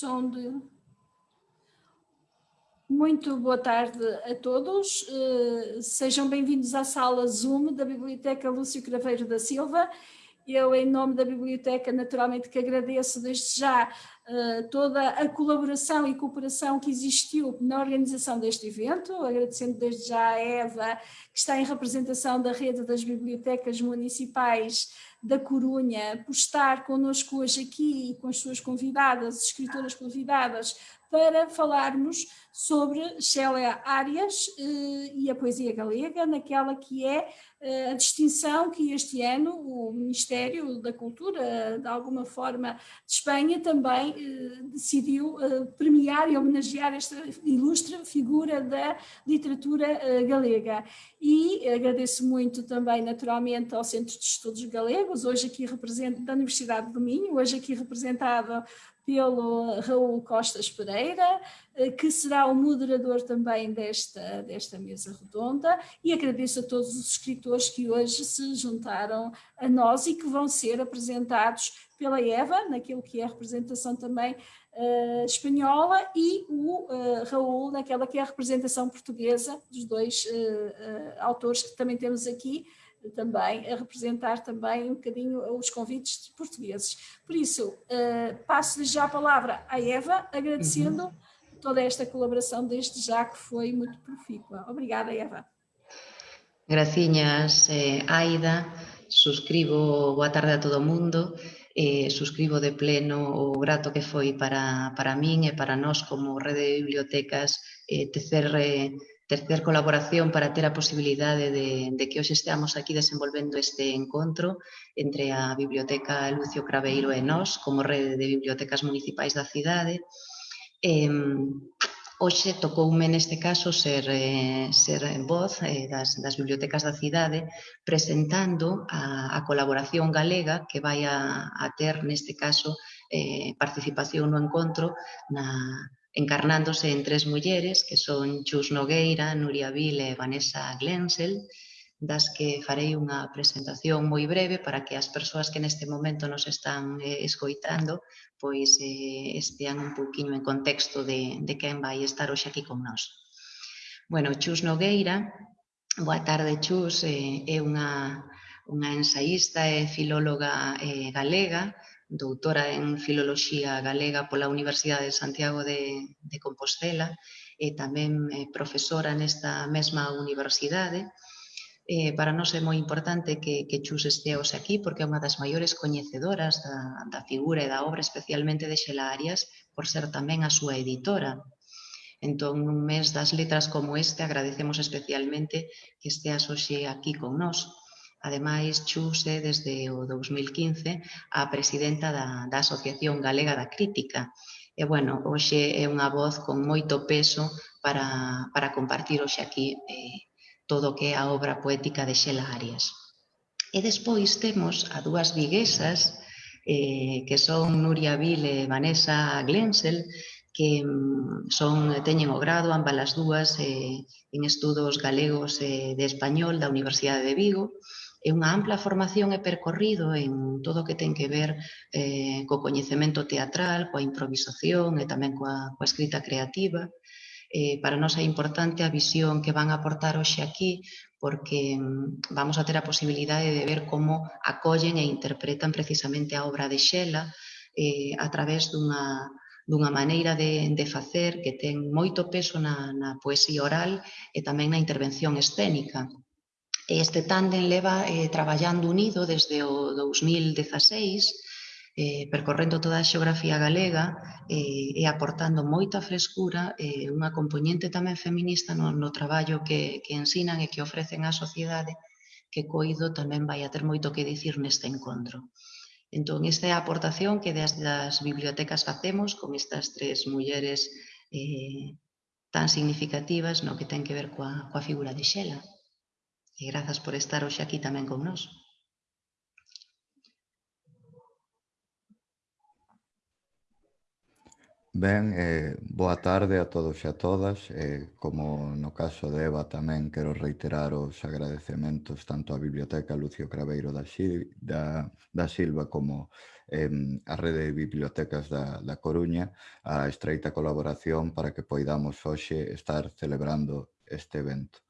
som de... Muito boa tarde a todos, uh, sejam bem-vindos à sala Zoom da Biblioteca Lúcio Craveiro da Silva. Eu, em nome da Biblioteca, naturalmente que agradeço desde já toda a colaboração e cooperação que existiu na organização deste evento, agradecendo desde já a Eva, que está em representação da rede das bibliotecas municipais da Corunha, por estar connosco hoje aqui com as suas convidadas, escritoras convidadas, para falarmos sobre Célia Arias eh, e a poesia galega, naquela que é eh, a distinção que este ano o Ministério da Cultura, de alguma forma, de Espanha também eh, decidiu premiar e homenagear esta ilustre figura da literatura galega. E agradeço muito também, naturalmente, ao Centro de Estudos Galegos, hoje aqui representado da Universidade do Minho, hoje aqui representado pelo Raul Costas Pereira, eh, que será o moderador também desta, desta mesa redonda e agradeço a todos os escritores que hoje se juntaram a nós e que vão ser apresentados pela Eva, naquilo que é a representação também uh, espanhola e o uh, Raul naquela que é a representação portuguesa dos dois uh, autores que também temos aqui, também a representar também um bocadinho os convites portugueses. Por isso, uh, passo-lhe já a palavra à Eva, agradecendo uhum. toda esta colaboração desde já que foi muito profícua. Obrigada, Eva. Graciñas, eh, Aida. Suscribo, boa tarde a todo mundo. Eh, suscribo de pleno o grato que foi para, para min e para nós como rede de bibliotecas eh, tecer eh, tercer colaboración para ter a posibilidade de, de que hoxe esteamos aquí desenvolvendo este encontro entre a Biblioteca Lucio Craveiro e nós, como rede de bibliotecas municipais da cidade. Eh, hoxe tocoume neste caso ser, eh, ser en voz eh, das, das bibliotecas da cidade presentando a, a colaboración galega que vai a, a ter neste caso eh, participación no encontro na, encarnándose en tres mulleres que son Chus Nogueira, Nuria Vile e Vanessa Glensel, das que farei unha presentación moi breve para que as persoas que neste momento nos están eh, escoitando pois eh, estean un poquinho en contexto de, de quen vai estar hoxe aquí con nós. Bueno, Chus Nogueira, boa tarde Chus, eh, é unha, unha ensaísta e filóloga eh, galega, doutora en Filoloxía Galega pola Universidade de Santiago de, de Compostela e tamén eh, profesora nesta mesma universidade. Eh, para nós é moi importante que, que Chus esteos aquí porque é unha das maiores coñecedoras da, da figura e da obra especialmente de Xela Arias por ser tamén a súa editora. Entón, nun mes das letras como este, agradecemos especialmente que esteas hoxe aquí con nós. Ademais, Chus é desde o 2015 a presidenta da, da Asociación Galega da Crítica. E, bueno, hoxe é unha voz con moito peso para, para compartir hoxe aquí eh, todo o que é a obra poética de Xela Arias. E despois temos a dúas viguesas eh, que son Nuria Vil e Vanessa Glensel, que mm, son, teñen o grado ambas as dúas eh, en estudos galegos eh, de español da Universidade de Vigo e unha ampla formación e percorrido en todo o que ten que ver eh, co coñecemento teatral, coa improvisación e tamén coa, coa escrita creativa. Eh, para nós é importante a visión que van a aportar hoxe aquí porque mm, vamos a ter a posibilidade de ver como acollen e interpretan precisamente a obra de Xela eh, a través dunha, dunha maneira de, de facer que ten moito peso na, na poesía oral e tamén na intervención escénica. Este tándem leva eh, traballando unido desde o 2016, eh, percorrendo toda a xeografía galega eh, e aportando moita frescura e eh, unha componente tamén feminista no, no traballo que, que ensinan e que ofrecen á sociedade que Coido tamén vai a ter moito que dicir neste encontro. Entón, esta é a aportación que desde as bibliotecas facemos con estas tres mulleres eh, tan significativas no que ten que ver coa, coa figura de Xela. E grazas por estar hoxe aquí tamén con nós. Ben, eh, boa tarde a todos e a todas. Eh, como no caso de Eva tamén quero reiterar os agradecementos tanto á Biblioteca Lucio Craveiro da, da, da Silva como eh, a Rede de Bibliotecas da, da Coruña a estreita colaboración para que poidamos hoxe estar celebrando este evento.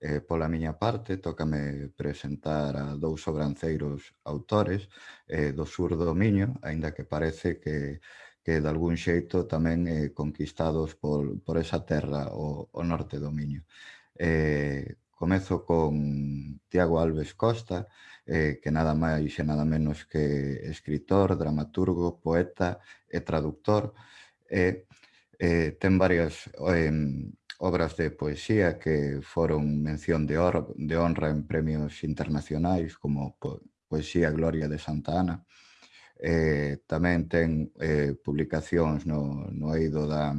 Eh, pola miña parte, tócame presentar a dous sobranceiros autores eh, do sur do Miño, aínda que parece que, que de algún xeito tamén eh, conquistados por, por esa terra o, o norte do Miño. Eh, comezo con Tiago Alves Costa, eh, que nada máis e nada menos que escritor, dramaturgo, poeta e traductor. Eh, eh, ten varias... Eh, obras de poesía que foron mención de, or, de honra en premios internacionais como po Poesía Gloria de Santa Ana. Eh, tamén ten eh, publicacións no, no eido da,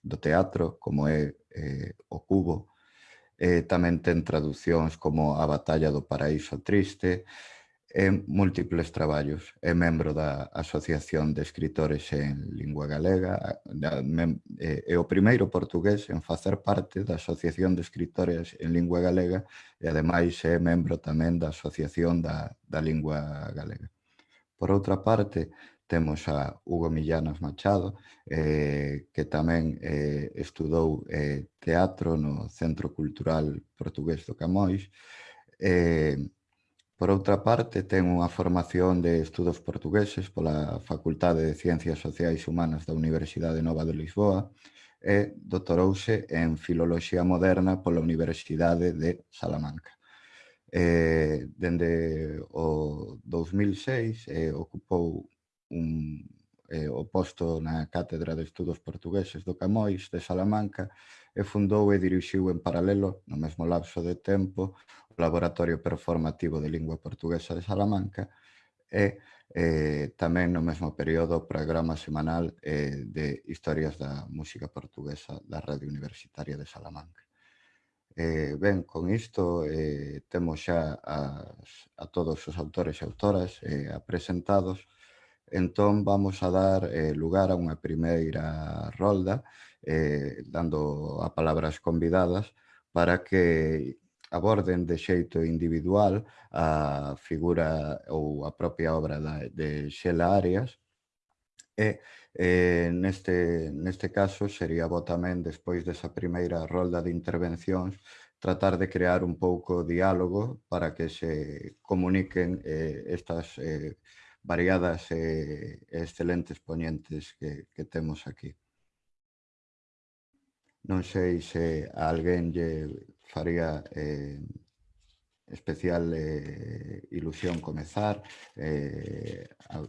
do teatro, como é eh, O Cubo. Eh, tamén ten traduccións como A Batalla do Paraíso Triste, en múltiples traballos. É membro da Asociación de Escritores en Lingua Galega, eh, é o primeiro portugués en facer parte da Asociación de Escritores en Lingua Galega e ademais é membro tamén da Asociación da, da Lingua Galega. Por outra parte, temos a Hugo Millanas Machado, eh, que tamén eh, estudou eh, teatro no Centro Cultural Portugués do Camões. eh, Por outra parte, ten unha formación de estudos portugueses pola Facultade de Ciencias Sociais e Humanas da Universidade Nova de Lisboa e doutorouse en Filoloxía Moderna pola Universidade de Salamanca. Eh, dende o 2006 eh, ocupou un, eh, o posto na Cátedra de Estudos Portugueses do Camois de Salamanca e fundou e dirixiu en paralelo, no mesmo lapso de tempo, o Laboratorio Performativo de Lingua Portuguesa de Salamanca e eh, tamén no mesmo período o programa semanal eh, de Historias da Música Portuguesa da Radio Universitaria de Salamanca. Eh, ben, con isto eh, temos xa as, a todos os autores e autoras eh, apresentados, entón vamos a dar eh, lugar a unha primeira rolda eh, dando a palabras convidadas para que aborden de xeito individual a figura ou a propia obra da, de Xela Arias e eh, neste, neste caso sería bo tamén despois desa primeira rolda de intervencións tratar de crear un pouco diálogo para que se comuniquen eh, estas eh, variadas eh, e eh, excelentes poñentes que, que temos aquí. Non sei se a alguén lle faría eh, especial eh, comezar. Eh, a,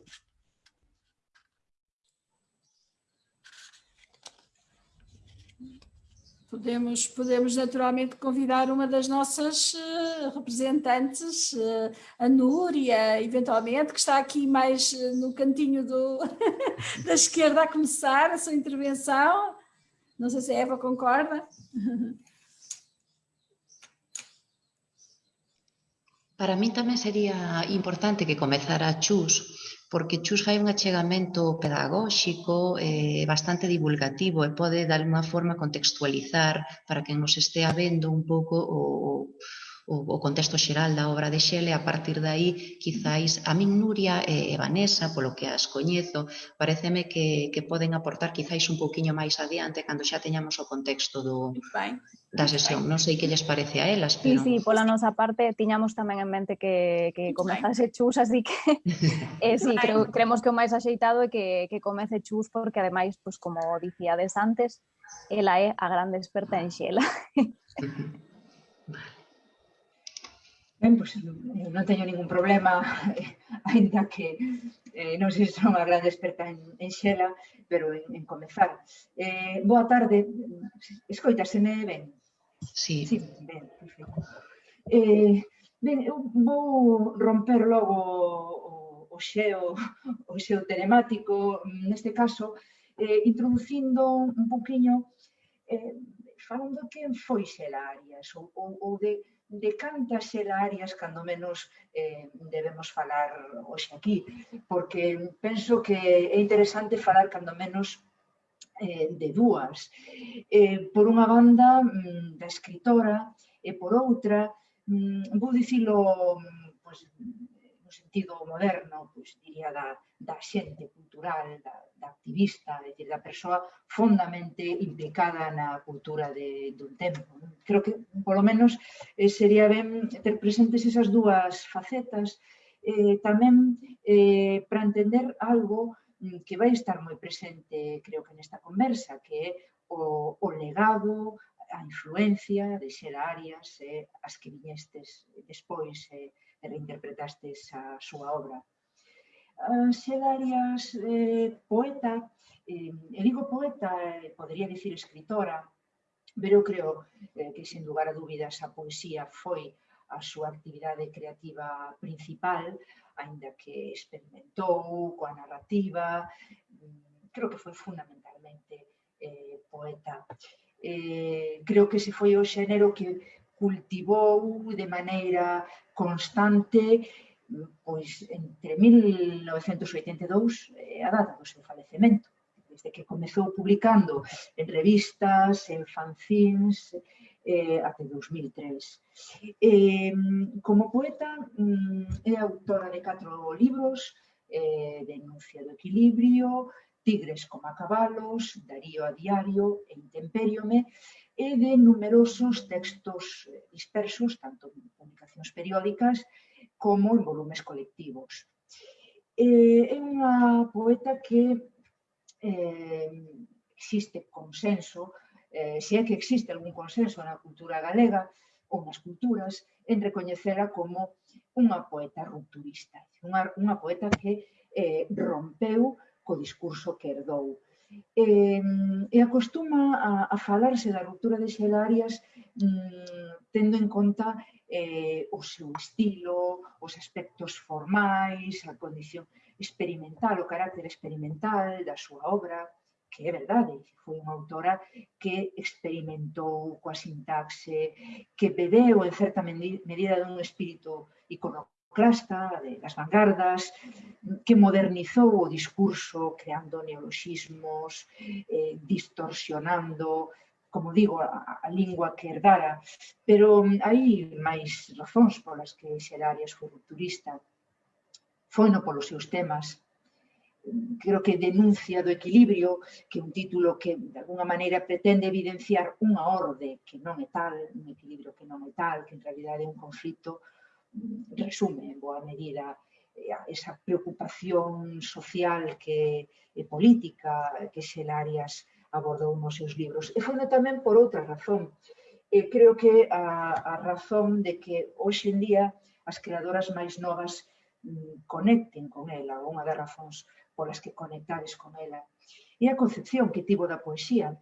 Podemos, podemos naturalmente convidar uma das nossas uh, representantes, uh, a Núria, eventualmente, que está aqui mais uh, no cantinho do, da esquerda a começar a sua intervenção. Não sei se Eva concorda. Para mí tamén sería importante que comezara Chus porque Chus fai un achegamento pedagóxico eh, bastante divulgativo e pode de alguma forma contextualizar para que nos estea vendo un pouco o, o, o contexto xeral da obra de Xele, a partir de aí, quizáis, a min Nuria e, e Vanessa, polo que as coñezo, pareceme que, que poden aportar quizáis un pouquiño máis adiante cando xa teñamos o contexto do, da sesión. Non sei que lles parece a elas, pero... Sí, sí, pola nosa parte, tiñamos tamén en mente que, que comezase Chus, así que... eh, sí, creo, creemos que o máis axeitado é que, que comece Chus, porque ademais, pues, como dicíades antes, ela é a grande experta en Xela. vale. Ben, pois, non teño ningún problema, aínda que eh, non sei se son a gran experta en, en xela, pero en, en comezar. Eh, boa tarde, escoitaseme ben? Sí. Sí, ben, perfecto. Eh, ben, eu vou romper logo o, o xeo, o xeo telemático, neste caso, eh, introducindo un poquinho, eh, falando quen foi Xela Arias, ou, ou, ou de de cantas áreas, cando menos, eh, debemos falar hoxe aquí, porque penso que é interesante falar, cando menos, eh, de dúas. Eh, por unha banda, mm, da escritora, e por outra, mm, vou dicilo pues, sentido moderno, pois, diría, da, da xente cultural, da, da activista, é dicir, da persoa fondamente implicada na cultura de, dun tempo. Creo que, polo menos, eh, sería ben ter presentes esas dúas facetas, eh, tamén eh, para entender algo mm, que vai estar moi presente, creo que nesta conversa, que é o, o legado, a influencia de Xera Arias, eh, as que viñestes despois, eh, reinterpretastes a súa obra. Ah, Xel Arias, eh, poeta, eh, e digo poeta, eh, podería dicir escritora, pero eu creo eh, que, sen lugar a dúbidas, a poesía foi a súa actividade creativa principal, aínda que experimentou coa narrativa, mm, creo que foi fundamentalmente eh, poeta. Eh, creo que se foi o xénero que cultivou uh, de maneira constante pois entre 1982 e a data do seu falecemento. Desde que comezou publicando en revistas, en fanzines, eh, até 2003. Eh, como poeta, mm, é autora de catro libros, eh, Denuncia do equilibrio, Tigres como a cabalos, Darío a diario e Intemperiome, e de numerosos textos dispersos, tanto en publicacións periódicas como en volumes colectivos. Eh, é unha poeta que eh, existe consenso, eh, se é que existe algún consenso na cultura galega ou nas culturas, en recoñecela como unha poeta rupturista, unha, unha poeta que eh, rompeu co discurso que herdou eh, e acostuma a, a falarse da ruptura de xelarias mm, tendo en conta eh, o seu estilo, os aspectos formais, a condición experimental, o carácter experimental da súa obra, que é verdade, foi unha autora que experimentou coa sintaxe, que bebeu en certa medida dun espírito iconográfico iconoclasta, de, das vanguardas, que modernizou o discurso creando neologismos, eh, distorsionando, como digo, a, a lingua que herdara. Pero mm, hai máis razóns polas que Xerarias foi rupturista. Foi no polos seus temas, creo que denuncia do equilibrio, que é un título que de alguna maneira pretende evidenciar unha orde que non é tal, un equilibrio que non é tal, que en realidad é un conflito resume en boa medida eh, esa preocupación social que, e política que Xelarias abordou nos seus libros. E foi tamén por outra razón. E creo que a, a razón de que hoxe en día as creadoras máis novas mm, conecten con ela, unha das razóns polas que conectades con ela. E a concepción que tivo da poesía,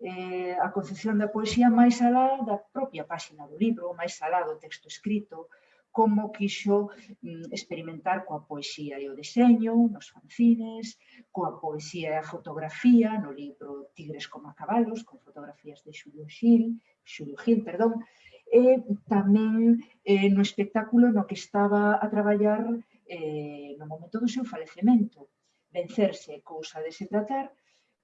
eh, a concepción da poesía máis alá da propia páxina do libro, máis alá do texto escrito, como quixo mm, experimentar coa poesía e o deseño, nos fanzines, coa poesía e a fotografía, no libro Tigres como a cabalos, con fotografías de Xulio Gil, Xulio Gil, perdón, e tamén eh, no espectáculo no que estaba a traballar eh, no momento do seu falecemento. Vencerse, cousa de se tratar,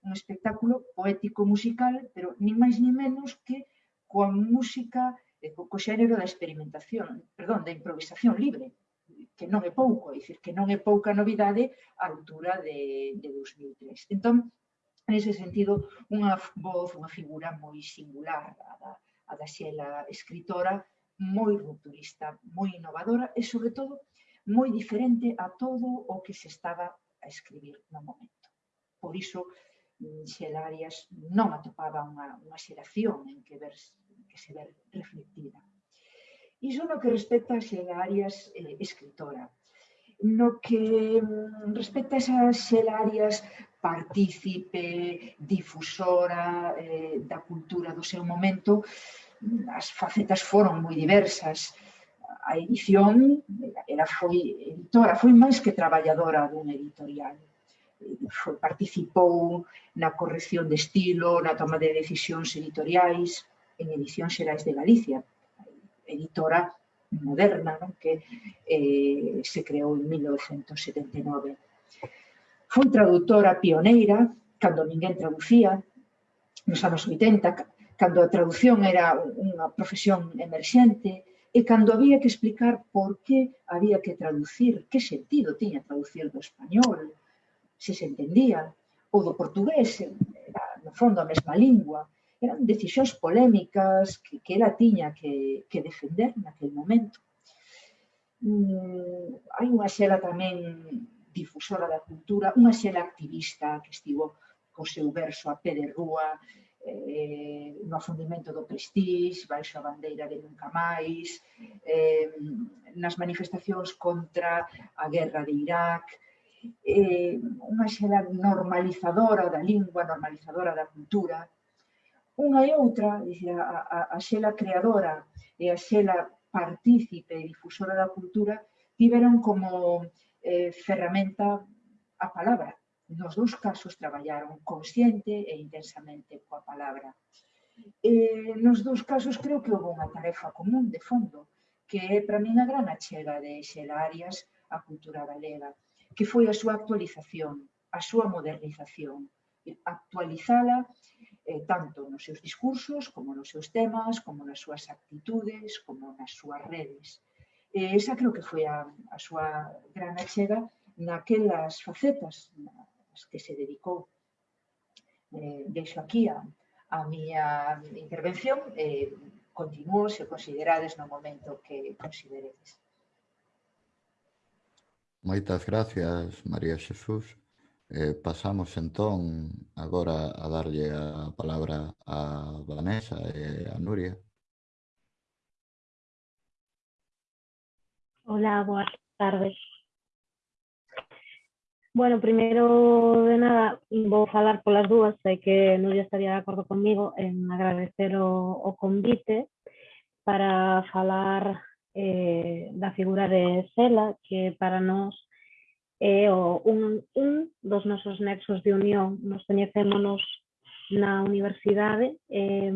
un espectáculo poético musical, pero nin máis nin menos que coa música co, co xénero da experimentación, perdón, da improvisación libre, que non é pouco, é dicir, que non é pouca novidade á altura de, de 2003. Entón, nese sentido, unha voz, unha figura moi singular, a da, a da Xela escritora, moi rupturista, moi innovadora e, sobre todo, moi diferente a todo o que se estaba a escribir no momento. Por iso, mm, Xela Arias non atopaba unha, unha xeración en que verse que se ver reflectida. Iso no que respecta a Arias eh, escritora. No que mm, respecta a esas Arias partícipe, difusora eh, da cultura do seu momento, as facetas foron moi diversas. A edición, ela foi editora, foi máis que traballadora dun editorial eh, foi, participou na corrección de estilo, na toma de decisións editoriais, en Edicións Xerais de Galicia, editora moderna non? que eh, se creou en 1979. Foi traductora pioneira, cando ninguén traducía, nos anos 80, cando a traducción era unha profesión emerxente, e cando había que explicar por que había que traducir, que sentido tiña traducir do español, se se entendía, ou do portugués, era, no fondo a mesma lingua, eran decisións polémicas que, que ela tiña que, que defender naquel momento. Mm, hai unha xela tamén difusora da cultura, unha xela activista que estivo co seu verso a pé de rúa, eh, no afundimento do Prestige, baixo a bandeira de Nunca Máis, eh, nas manifestacións contra a guerra de Irak, eh, unha xela normalizadora da lingua, normalizadora da cultura, Unha e outra, a, a, a xela creadora eh, e a xela partícipe e difusora da cultura, tiveron como eh, ferramenta a palabra. Nos dous casos traballaron consciente e intensamente coa palabra. Eh, nos dous casos creo que houve unha tarefa común de fondo, que é para min a gran achega de Xela Arias á cultura galega, que foi a súa actualización, a súa modernización, actualizala eh, tanto nos seus discursos, como nos seus temas, como nas súas actitudes, como nas súas redes. E esa creo que foi a, a súa gran achega naquelas facetas nas que se dedicou. Eh, deixo aquí a, a miña intervención e eh, continuo se considerades no momento que consideredes. Moitas gracias, María Xesús. Eh, pasamos entón agora a darlle a palabra a Vanessa e a Nuria. Hola, boas tardes. Bueno, primeiro de nada, vou falar polas dúas, sei que Nuria estaría de acordo comigo en agradecer o convite para falar eh, da figura de Sela, que para nós é o un, un dos nosos nexos de unión. Nos coñecémonos na universidade. Eh,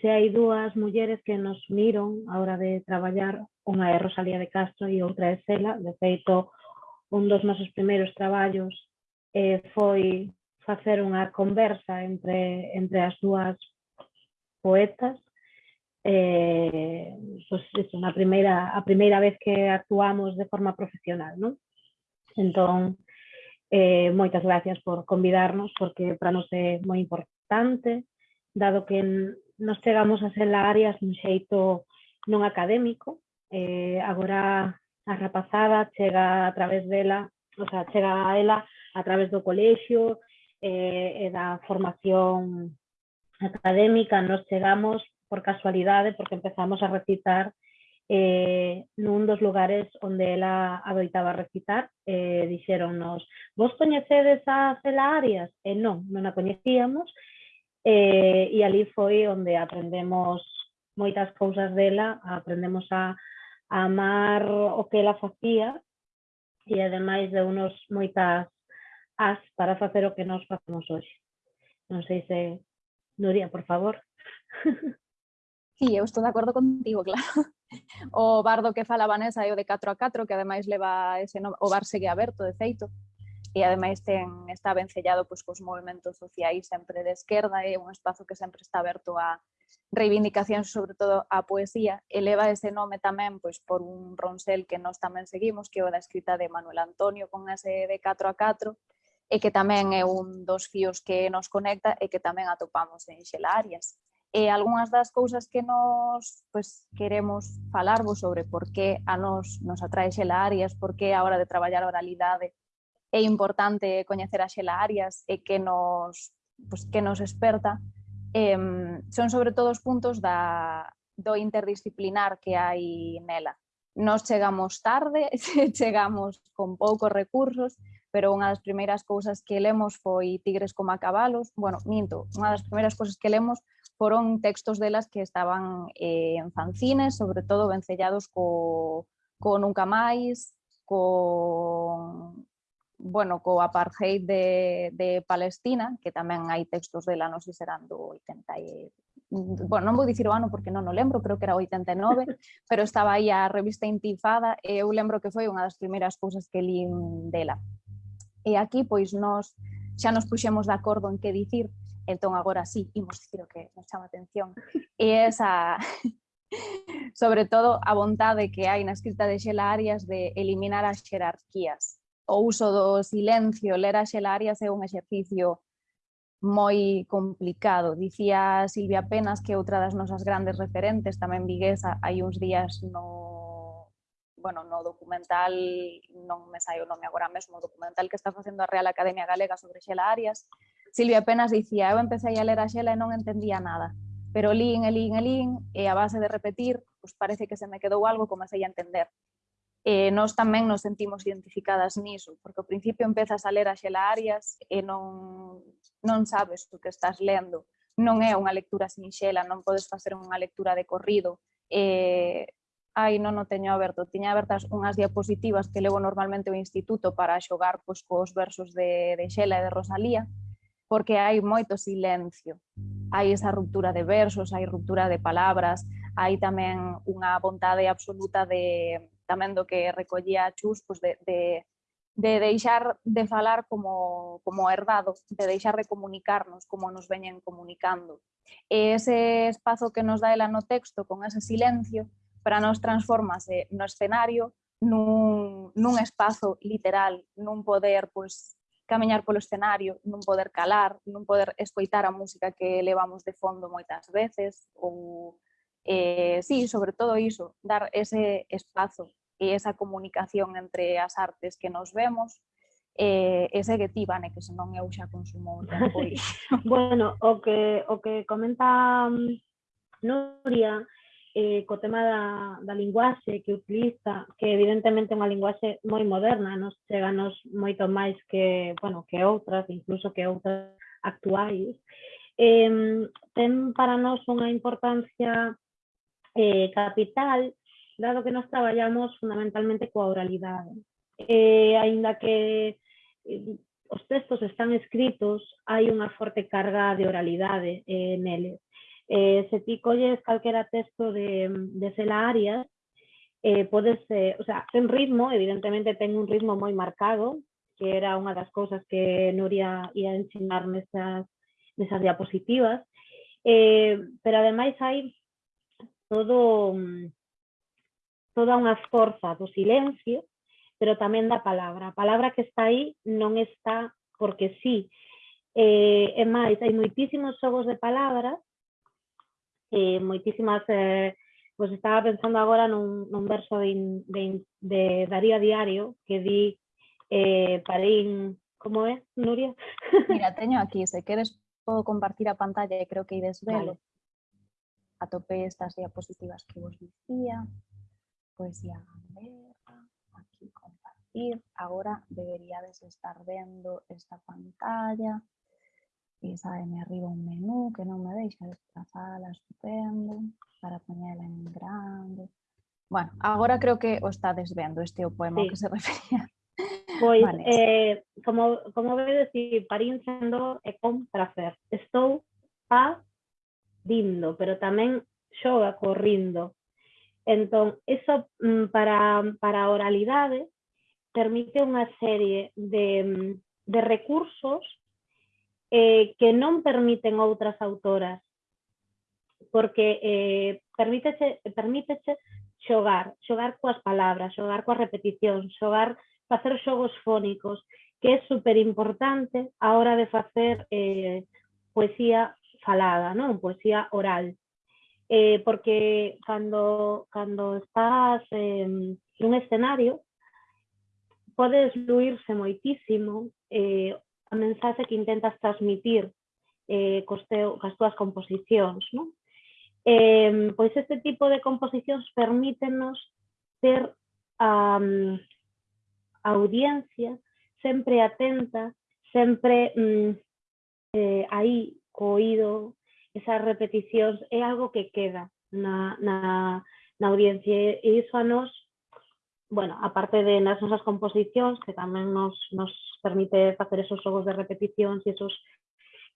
se hai dúas mulleres que nos uniron a hora de traballar, unha é Rosalía de Castro e outra é Sela. De feito, un dos nosos primeiros traballos eh, foi facer unha conversa entre, entre as dúas poetas. Eh, pues, iso, na primeira, a primeira vez que actuamos de forma profesional, non? Entón, eh, moitas gracias por convidarnos, porque para nos é moi importante, dado que nos chegamos a ser áreas un xeito non académico, eh, agora a rapazada chega a través dela, o sea, chega a ela a través do colexio eh, e da formación académica, nos chegamos por casualidade porque empezamos a recitar eh, nun dos lugares onde ela adoitaba recitar, eh, vos coñecedes a Cela Arias? E non, non a coñecíamos, eh, e ali foi onde aprendemos moitas cousas dela, aprendemos a a amar o que ela facía e ademais de unos moitas as para facer o que nós facemos hoxe. Non sei se Nuria, por favor. Sí, eu estou de acordo contigo, claro. o bardo que fala Vanessa é o de 4 a 4, que ademais leva ese nome, o bar segue aberto, de feito, e ademais ten, está vencellado pois, cos movimentos sociais sempre de esquerda, é un espazo que sempre está aberto a reivindicacións, sobre todo a poesía, e leva ese nome tamén pois, por un ronsel que nós tamén seguimos, que é o da escrita de Manuel Antonio con ese de 4 a 4, e que tamén é un dos fíos que nos conecta e que tamén atopamos en Xela Arias e algunhas das cousas que nos pues, queremos falarvos sobre por que a nos nos atrae Xela Arias, por que a hora de traballar a oralidade é importante coñecer a Xela Arias e que nos, pues, que nos experta, eh, son sobre todo os puntos da, do interdisciplinar que hai nela. Nos chegamos tarde, chegamos con poucos recursos, pero unha das primeiras cousas que lemos foi Tigres como a cabalos, bueno, minto, unha das primeiras cousas que lemos foron textos delas que estaban eh, en fanzines, sobre todo vencellados co, co Nunca Máis, con bueno, co apartheid de, de Palestina, que tamén hai textos dela, non sei serán do 80 e... Bueno, non vou dicir o ano porque non o lembro, creo que era 89, pero estaba aí a revista Intifada e eu lembro que foi unha das primeiras cousas que li dela. E aquí, pois, nos xa nos puxemos de acordo en que dicir, Entón agora sí, imos dicir o que nos chama atención. E esa, sobre todo, a vontade que hai na escrita de Xela Arias de eliminar as xerarquías. O uso do silencio, ler a Xela Arias é un exercicio moi complicado. Dicía Silvia Penas que outra das nosas grandes referentes, tamén viguesa, hai uns días no bueno, no documental, non me sai o nome agora mesmo, o documental que está facendo a Real Academia Galega sobre Xela Arias, Silvia Penas dicía, eu empecé a ler a Xela e non entendía nada, pero lín e lín e lín, e a base de repetir, pues parece que se me quedou algo, comecei a entender. E nós tamén nos sentimos identificadas niso, porque ao principio empezas a ler a Xela Arias e non, non sabes o que estás lendo, non é unha lectura sinxela, non podes facer unha lectura de corrido, e ai, non o teño aberto, tiña abertas unhas diapositivas que levo normalmente ao instituto para xogar pois, cos versos de, de Xela e de Rosalía, porque hai moito silencio. Hai esa ruptura de versos, hai ruptura de palabras, hai tamén unha vontade absoluta de tamén do que recollía Chus, pois de, de, de deixar de falar como, como herdado, de deixar de comunicarnos como nos veñen comunicando. E ese espazo que nos dá ela no texto con ese silencio, para nos transformase no escenario nun, nun espazo literal, nun poder pois, camiñar polo escenario, non poder calar, non poder escoitar a música que levamos de fondo moitas veces, ou, eh, sí, sobre todo iso, dar ese espazo e esa comunicación entre as artes que nos vemos, eh, e seguetivane, que senón eu xa consumo tempo. bueno, o que, o que comenta mm, Nuria eh, co tema da, da linguaxe que utiliza, que evidentemente é unha linguaxe moi moderna, nos cheganos moito máis que, bueno, que outras, incluso que outras actuais, eh, ten para nós unha importancia eh, capital, dado que nos traballamos fundamentalmente coa oralidade. Eh, aínda que eh, os textos están escritos, hai unha forte carga de oralidade eh, neles Eh, se ti colles calquera texto de, de Sela Arias, eh, podes, eh, o sea, ten ritmo, evidentemente ten un ritmo moi marcado, que era unha das cousas que Nuria ia ensinar nesas, nesas diapositivas, eh, pero ademais hai todo, toda unha forza do silencio, pero tamén da palabra. A palabra que está aí non está porque sí. Eh, e máis, hai moitísimos xogos de palabras, eh, moitísimas, eh, pois estaba pensando agora nun, nun verso de, de, de Darío Diario que di eh, parín, como é, Nuria? Mira, teño aquí, se queres podo compartir a pantalla e creo que ides velo. Vale. Atopei estas diapositivas que vos dicía poesía gallega, aquí compartir, agora deberíades estar vendo esta pantalla, e saeme arriba un menú que non me deixa desplazala, estupendo, para poñela en grande. Bueno, agora creo que o estades vendo este o poema sí. que se refería. Pois, vale. eh, como, como vedes, si parín sendo e con prazer. Estou a dindo, pero tamén xoga corrindo. Entón, eso mm, para, para a oralidade permite unha serie de, mm, de recursos eh, que non permiten outras autoras, porque eh, permítese, permítese xogar, xogar palabras, xogar coas repeticións, xogar, facer xogos fónicos, que é super importante a hora de facer eh, poesía falada, non? poesía oral eh, porque cando, cando estás eh, nun escenario podes fluirse moitísimo eh, a mensaxe que intentas transmitir eh, cos, teu, cas túas composicións. Non? Eh, pois este tipo de composicións permítenos ter a, um, a audiencia sempre atenta, sempre mm, eh, aí co oído, esas repeticións é algo que queda na, na, na audiencia e iso a nos, bueno, aparte de nas nosas composicións que tamén nos, nos permite facer esos xogos de repeticións e esos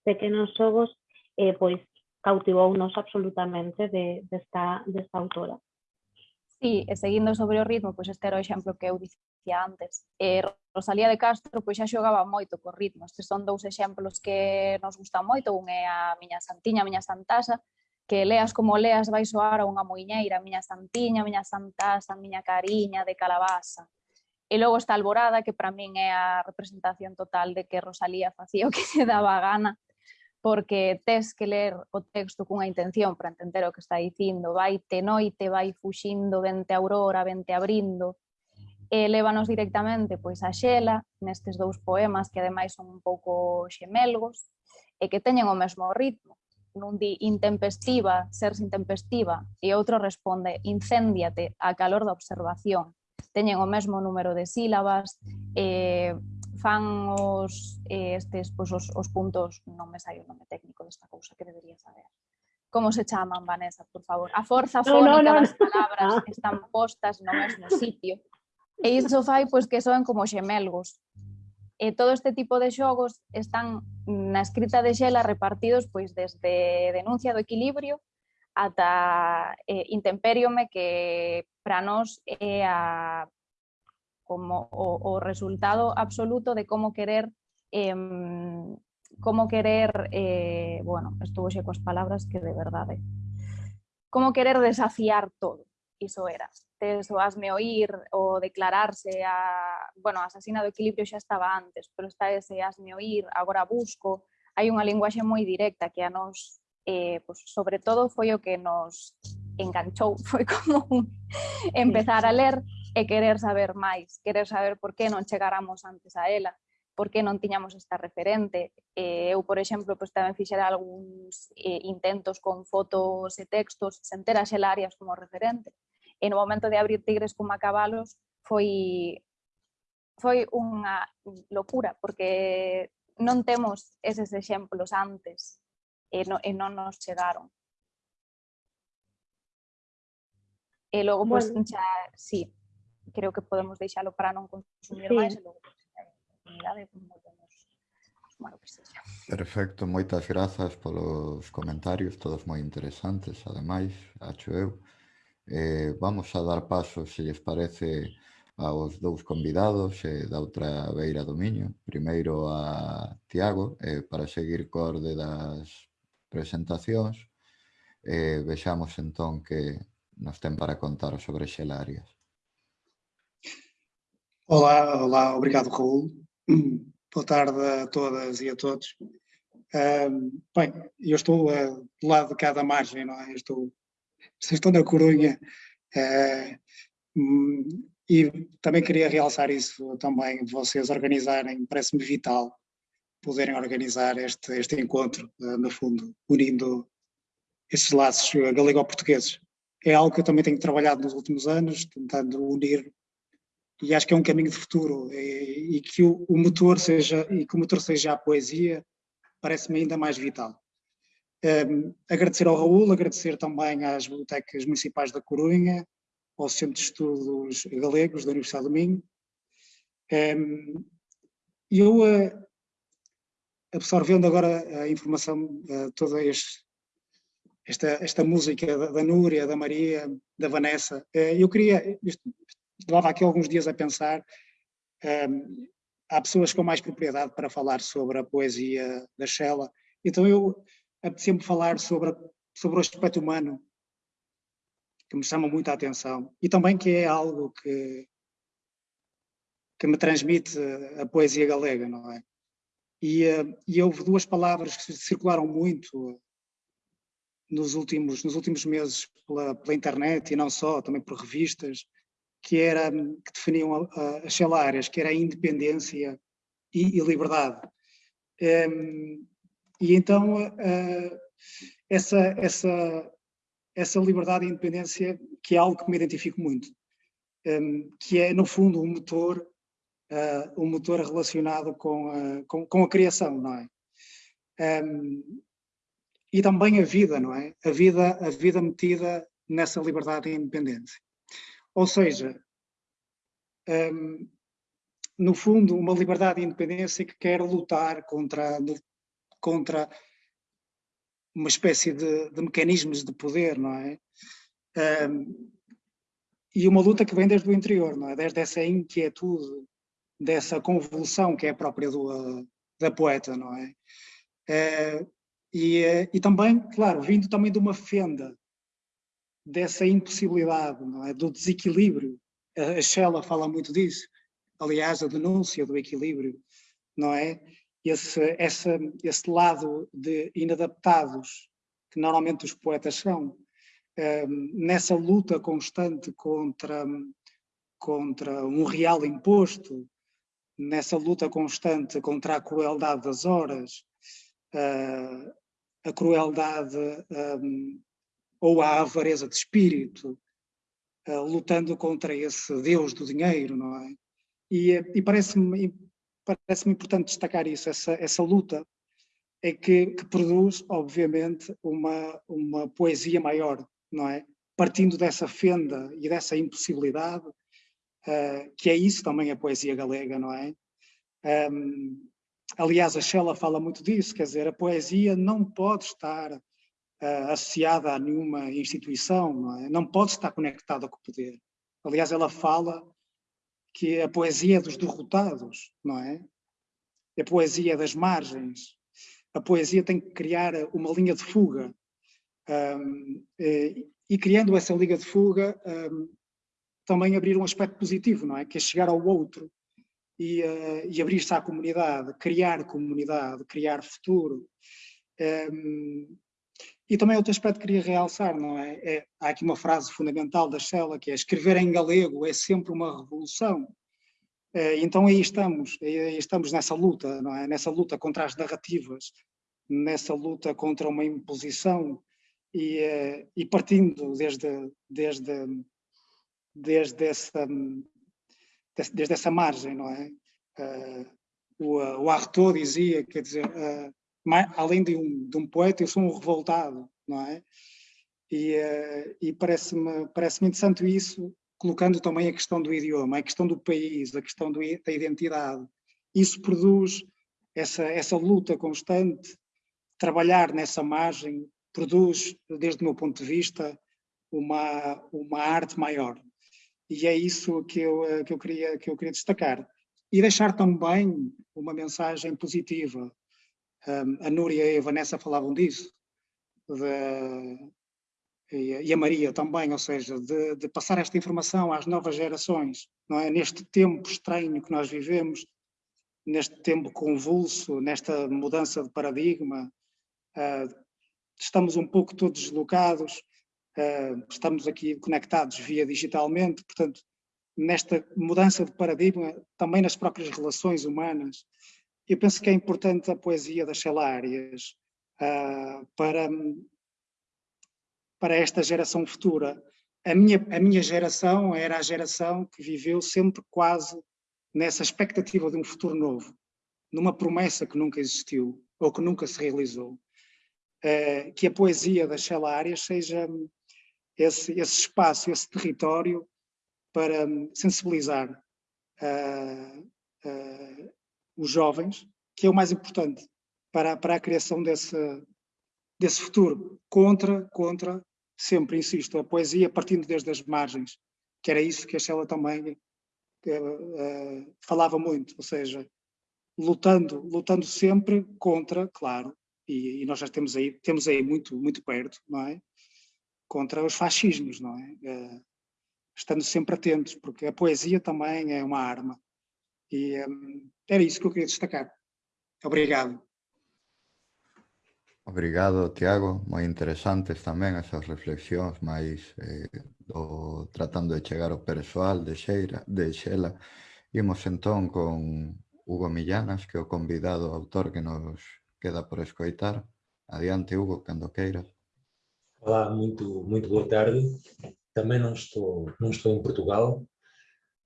pequenos xogos, eh, pois cautivounos absolutamente de, desta, desta autora. Sí, e seguindo sobre o ritmo, pois este era o exemplo que eu dicía antes. Eh, Rosalía de Castro pois xa xogaba moito co ritmo. Estes son dous exemplos que nos gustan moito. Un é a miña santiña, a miña santasa, que leas como leas vai soar a unha moiñeira, miña santiña, miña santasa, miña cariña de calabaza. E logo está Alborada, que para min é a representación total de que Rosalía facía o que se daba a gana, porque tes que ler o texto cunha intención para entender o que está dicindo. Vai te noite, vai fuxindo, vente aurora, vente abrindo. E lévanos directamente pois a Xela, nestes dous poemas que ademais son un pouco xemelgos, e que teñen o mesmo ritmo. Nun di intempestiva, ser intempestiva, e outro responde incéndiate a calor da observación teñen o mm. mesmo número de sílabas, eh, fan os, eh, estes, pois, os, os puntos, non me sai o nome técnico desta cousa que debería saber. Como se chaman, Vanessa, por favor? A forza fónica no, no, no. das palabras están postas no mesmo sitio. E iso fai pois, que soen como xemelgos. E todo este tipo de xogos están na escrita de Xela repartidos pois desde denuncia do equilibrio ata eh, intemperiome que para nós é a, como o, o resultado absoluto de como querer eh, como querer, eh, bueno, estuvo xe coas palabras que de verdade, como querer desafiar todo, iso era. Tes o asme oír, o declararse a, bueno, a asasina do equilibrio xa estaba antes, pero está ese asme oír, agora busco, hai unha linguaxe moi directa que a nos, eh, pues sobre todo foi o que nos enganchou, foi como un empezar a ler e eh, querer saber máis, querer saber por que non chegáramos antes a ela, por que non tiñamos esta referente. Eh, eu, por exemplo, pues, tamén fixera algúns eh, intentos con fotos e textos sen ter a xelarias como referente. E no momento de abrir Tigres como a cabalos foi foi unha locura, porque non temos eses exemplos antes e, no, eh, e non nos chegaron. Eh, e logo, bueno. pois, pues, xa, sí, creo que podemos deixalo para non consumir sí. máis e logo, pois, a podemos bueno, que sexa. Perfecto, moitas grazas polos comentarios, todos moi interesantes, ademais, acho eu. Eh, vamos a dar paso, se lles parece, aos dous convidados eh, da outra beira do Miño. Primeiro a Tiago, eh, para seguir co orde das presentacións. Eh, vexamos entón que nos ten para contar sobre Xelarias. Olá, olá, obrigado Raul. Boa tarde a todas e a todos. Bem, eu estou uh, do lado de cada margem, não é? Estou, estou na Corunha. Uh, e também queria realçar isso também, vocês organizarem, parece-me vital poderem organizar este, este encontro, eh, no fundo, unindo estes laços eh, galego-portugueses. É algo que eu também tenho trabalhado nos últimos anos, tentando unir, e acho que é um caminho de futuro, e, e que o, o, motor seja, e que o motor seja a poesia, parece-me ainda mais vital. Um, ehm, agradecer ao Raul, agradecer também às bibliotecas municipais da Corunha, ao Centro de Estudos Galegos da Universidade do Minho. Um, eu, uh, absorvendo agora a informação, uh, toda este, esta, esta música da, Núria, da Maria, da Vanessa, uh, eu queria, estava aqui alguns dias a pensar, um, há pessoas com mais propriedade para falar sobre a poesia da Shella, então eu apetecia-me falar sobre, sobre o aspecto humano que me chama muito a atenção e também que é algo que, que me transmite a poesia galega, não é? E, uh, e houve duas palavras que circularam muito nos últimos, nos últimos meses pela, pela internet e não só, também por revistas, que, era, que definiam as celárias, que era a independência e, e liberdade. E então uh, essa, essa, essa liberdade e independência, que é algo que me identifico muito, que é, no fundo, um motor, uh, um motor relacionado com, uh, com, com, a criação, não é? Um, e também a vida, não é? A vida, a vida metida nessa liberdade e independência. Ou seja, um, no fundo, uma liberdade e independência que quer lutar contra, contra uma espécie de, de mecanismos de poder, não é? Um, e uma luta que vem desde o interior, não é? Desde essa inquietude dessa convulsão que é própria do, da poeta, não é? é e, e também, claro, vindo também de uma fenda dessa impossibilidade, não é? do desequilíbrio. A Shella fala muito disso, aliás, a denúncia do equilíbrio, não é? Esse, esse, esse lado de inadaptados que normalmente os poetas são, nessa luta constante contra, contra um real imposto, nessa luta constante contra a crueldade das horas, uh, a crueldade um, ou a avareza de espírito, uh, lutando contra esse Deus do dinheiro, não é? E, e parece-me parece importante destacar isso, essa, essa luta é que, que, produz, obviamente, uma, uma poesia maior, não é? Partindo dessa fenda e dessa impossibilidade, uh, que é isso também a poesia galega, não é? Um, aliás, a Shella fala muito disso, quer dizer, a poesia não pode estar uh, associada a nenhuma instituição, não, é? não pode estar conectada com o poder. Aliás, ela fala que a poesia é dos derrotados, não é? A poesia é das margens, a poesia tem que criar uma linha de fuga. Um, e, e, criando essa linha de fuga, um, também abrir um aspecto positivo, não é? Que é chegar ao outro e, uh, e abrir-se à comunidade, criar comunidade, criar futuro. Um, e também outro aspecto que queria realçar, não é? é? Há aqui uma frase fundamental da Shella, que é escrever em galego é sempre uma revolução. Eh, então aí estamos, aí estamos nessa luta, não é? Nessa luta contra as narrativas, nessa luta contra uma imposição e, eh, e partindo desde, desde, desde, essa, desde essa margem, não é? Eh, o, o Artaud dizia, quer dizer, além de um, de um poeta, eu sou um revoltado, não é? E, e parece-me parece interessante isso, colocando também a questão do idioma, a questão do país, a questão do, da identidade. Isso produz essa, essa luta constante, trabalhar nessa margem, produz, desde o meu ponto de vista, uma, uma arte maior. E é isso que eu, que eu, queria, que eu queria destacar. E deixar também uma mensagem positiva. Um, a Núria e a Vanessa falavam disso, de, e a Maria também, ou seja, de, de, passar esta informação às novas gerações, não é? Neste tempo estranho que nós vivemos, neste tempo convulso, nesta mudança de paradigma, uh, estamos um pouco todos deslocados, uh, estamos aqui conectados via digitalmente, portanto, nesta mudança de paradigma, também nas próprias relações humanas, eu penso que é importante a poesia das celárias uh, para para esta geração futura. A minha, a minha geração era a geração que viveu sempre quase nessa expectativa de um futuro novo, numa promessa que nunca existiu ou que nunca se realizou. Uh, que a poesia das Shella Arias seja esse, esse espaço, esse território para sensibilizar uh, uh, os jovens, que é o mais importante para, para a criação desse, desse futuro, contra, contra, sempre insisto, a poesia partindo desde as margens, que era isso que a Sheila também uh, falava muito, ou seja, lutando, lutando sempre contra, claro, e, e, nós já temos aí, temos aí muito, muito perto, não é? Contra os fascismos, não é? Uh, estando sempre atentos, porque a poesia também é uma arma. E um, era isso que eu queria destacar. Obrigado. Obrigado, Tiago. Moi interesantes tamén esas reflexións máis eh, do, tratando de chegar ao persoal de Xeira, de Xela. Imos entón con Hugo Millanas, que é o convidado autor que nos queda por escoitar. Adiante, Hugo, cando queiras. Olá, muito, muito boa tarde. Também não estou, não estou em Portugal,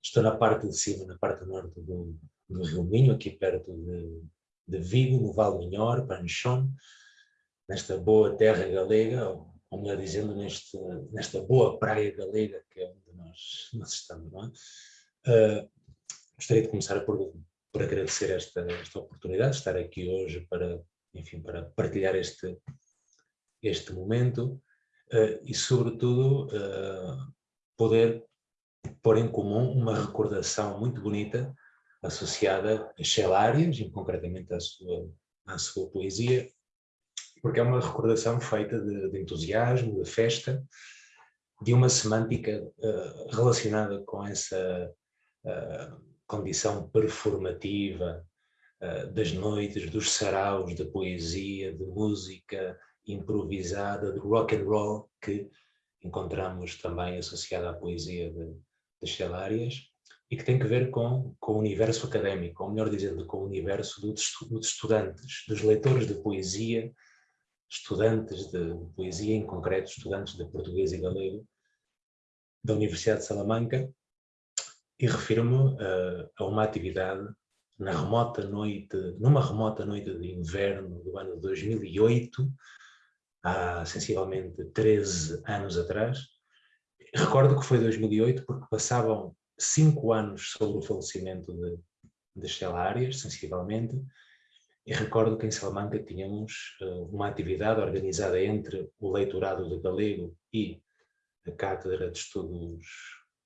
estou na parte de cima, na parte norte do, do Rio Minho, aqui perto de, de Vigo, no Val Minhor, Panchon nesta boa terra galega, ou melhor dizendo, neste, nesta boa praia galega que é onde nós, nós estamos. Não é? Uh, gostaria de começar por, por agradecer esta, esta oportunidade de estar aqui hoje para, enfim, para partilhar este, este momento e, sobretudo, uh, poder pôr em comum uma recordação muito bonita associada a Shelárias, e concretamente à sua, à sua poesia, porque é uma recordação feita de, de entusiasmo, de festa, de uma semântica uh, relacionada com essa uh, condição performativa uh, das noites, dos saraus, da poesia, de música improvisada, de rock and roll, que encontramos também associada à poesia de, de Shelárias, e que tem que ver com, com o universo académico, ou melhor dizendo, com o universo dos estudantes, dos leitores de poesia, estudantes de poesia, em concreto estudantes de português e galego, da Universidade de Salamanca, e refiro-me uh, a uma atividade na remota noite, numa remota noite de inverno do ano 2008, há sensivelmente 13 anos atrás. Recordo que foi 2008 porque passavam cinco anos sobre o falecimento de, de Stella Arias, sensivelmente, e recordo que em Salamanca tínhamos uh, uma atividade organizada entre o leitorado de galego e a Cátedra de Estudos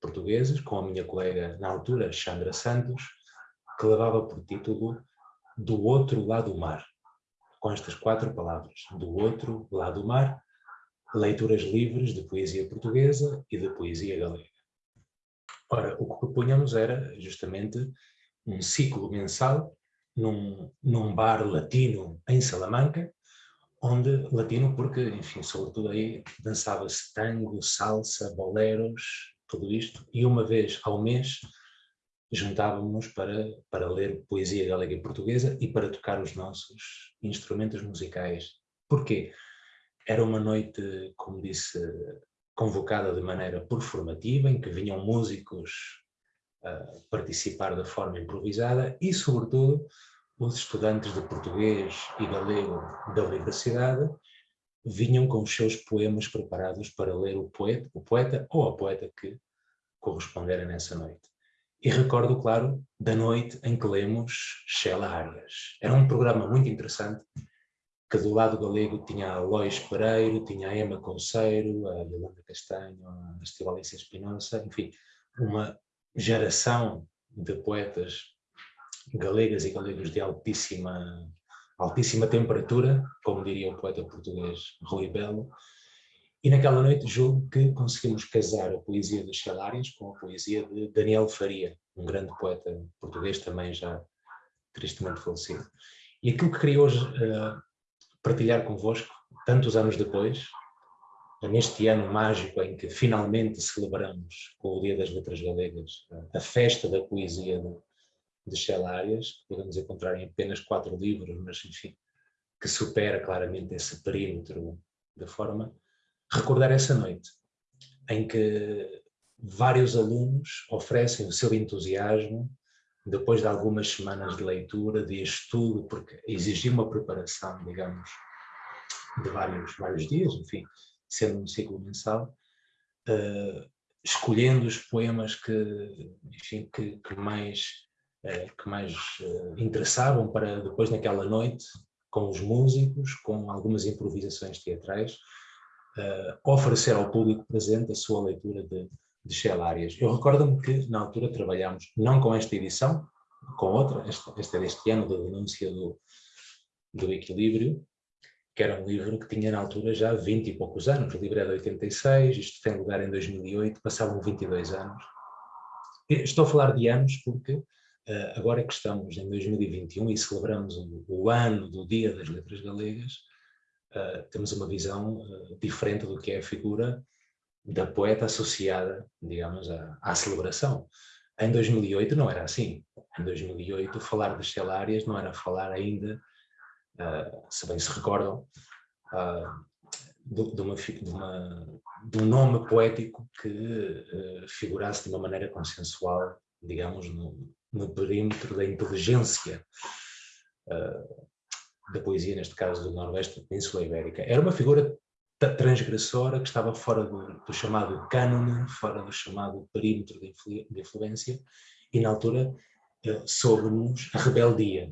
Portugueses, com a minha colega na altura, Chandra Santos, que levava por título Do Outro Lado do Mar, com estas quatro palavras, Do Outro Lado do Mar, leituras livres de poesia portuguesa e de poesia galega. Ora, o que propunhamos era justamente um ciclo mensal num, num bar latino em Salamanca, onde latino porque, enfim, sobretudo aí dançava-se tango, salsa, boleros, tudo isto, e uma vez ao mês juntávamos para, para ler poesia galega e portuguesa e para tocar os nossos instrumentos musicais. Porquê? Era uma noite, como disse convocada de maneira performativa, em que vinham músicos uh, participar de forma improvisada e, sobretudo, os estudantes de português e galego da universidade vinham com os seus poemas preparados para ler o poeta, o poeta ou a poeta que correspondera nessa noite. E recordo, claro, da noite em que lemos Sheila Arias. Era um programa muito interessante que do lado galego tinha a Lois Pereiro, tinha a Emma Conceiro, a Yolanda Castanho, a Estivalência Espinosa, enfim, uma geração de poetas galegas e galegos de altíssima, altíssima temperatura, como diria o poeta português Rui Belo, e naquela noite julgo que conseguimos casar a poesia de Xelárias com a poesia de Daniel Faria, um grande poeta português também já tristemente falecido. E aquilo que queria hoje uh, partilhar convosco, tantos anos depois, neste ano mágico em que finalmente celebramos com o Dia das Letras Galegas a festa da poesia de, de que podemos encontrar em apenas quatro livros, mas enfim, que supera claramente esse perímetro da forma, recordar essa noite em que vários alunos oferecem o seu entusiasmo depois de algumas semanas de leitura, de estudo, porque exigia uma preparação, digamos, de vários, vários dias, enfim, sendo um ciclo mensal, uh, escolhendo os poemas que, enfim, que, que mais, uh, que mais uh, interessavam para depois naquela noite, com os músicos, com algumas improvisações teatrais, oferecer ao público presente a sua leitura de, de Shelárias. Eu recordo-me que na altura trabalhámos não com esta edição, com outra, esta, esta deste ano, da denúncia do, do equilíbrio, que era um livro que tinha na altura já 20 e poucos anos, o livro é de 86, isto tem lugar em 2008, passavam 22 anos. Estou a falar de anos porque uh, agora que estamos em 2021 e celebramos o ano do Dia das Letras Galegas, uh, temos uma visão uh, diferente do que é a figura da poeta associada, digamos, à, à, celebração. Em 2008 não era assim. Em 2008 falar de Stellarias não era falar ainda, uh, se bem se recordam, uh, de, de, uma, de, uma, de, um nome poético que uh, figurasse de uma maneira consensual, digamos, no, no perímetro da inteligência da poesia, neste caso do Noroeste da Península Ibérica. Era uma figura transgressora que estava fora do, do chamado cânone, fora do chamado perímetro de, influ, de influência, e na altura eh, soube-nos a rebeldia,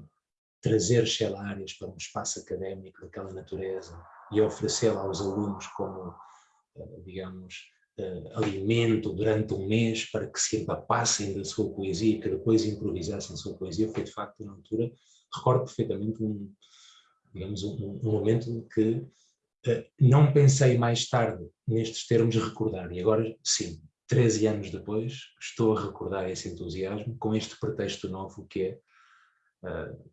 trazer Shelárias para um espaço académico daquela natureza e oferecê-la aos alunos como, eh, digamos, uh, alimento durante um mês para que se empapassem da sua poesia e que depois improvisassem a sua poesia, foi de facto na altura, recordo perfeitamente um, digamos, um, um momento que uh, não pensei mais tarde nestes termos recordar, e agora sim, 13 anos depois, estou a recordar esse entusiasmo com este pretexto novo que é, uh,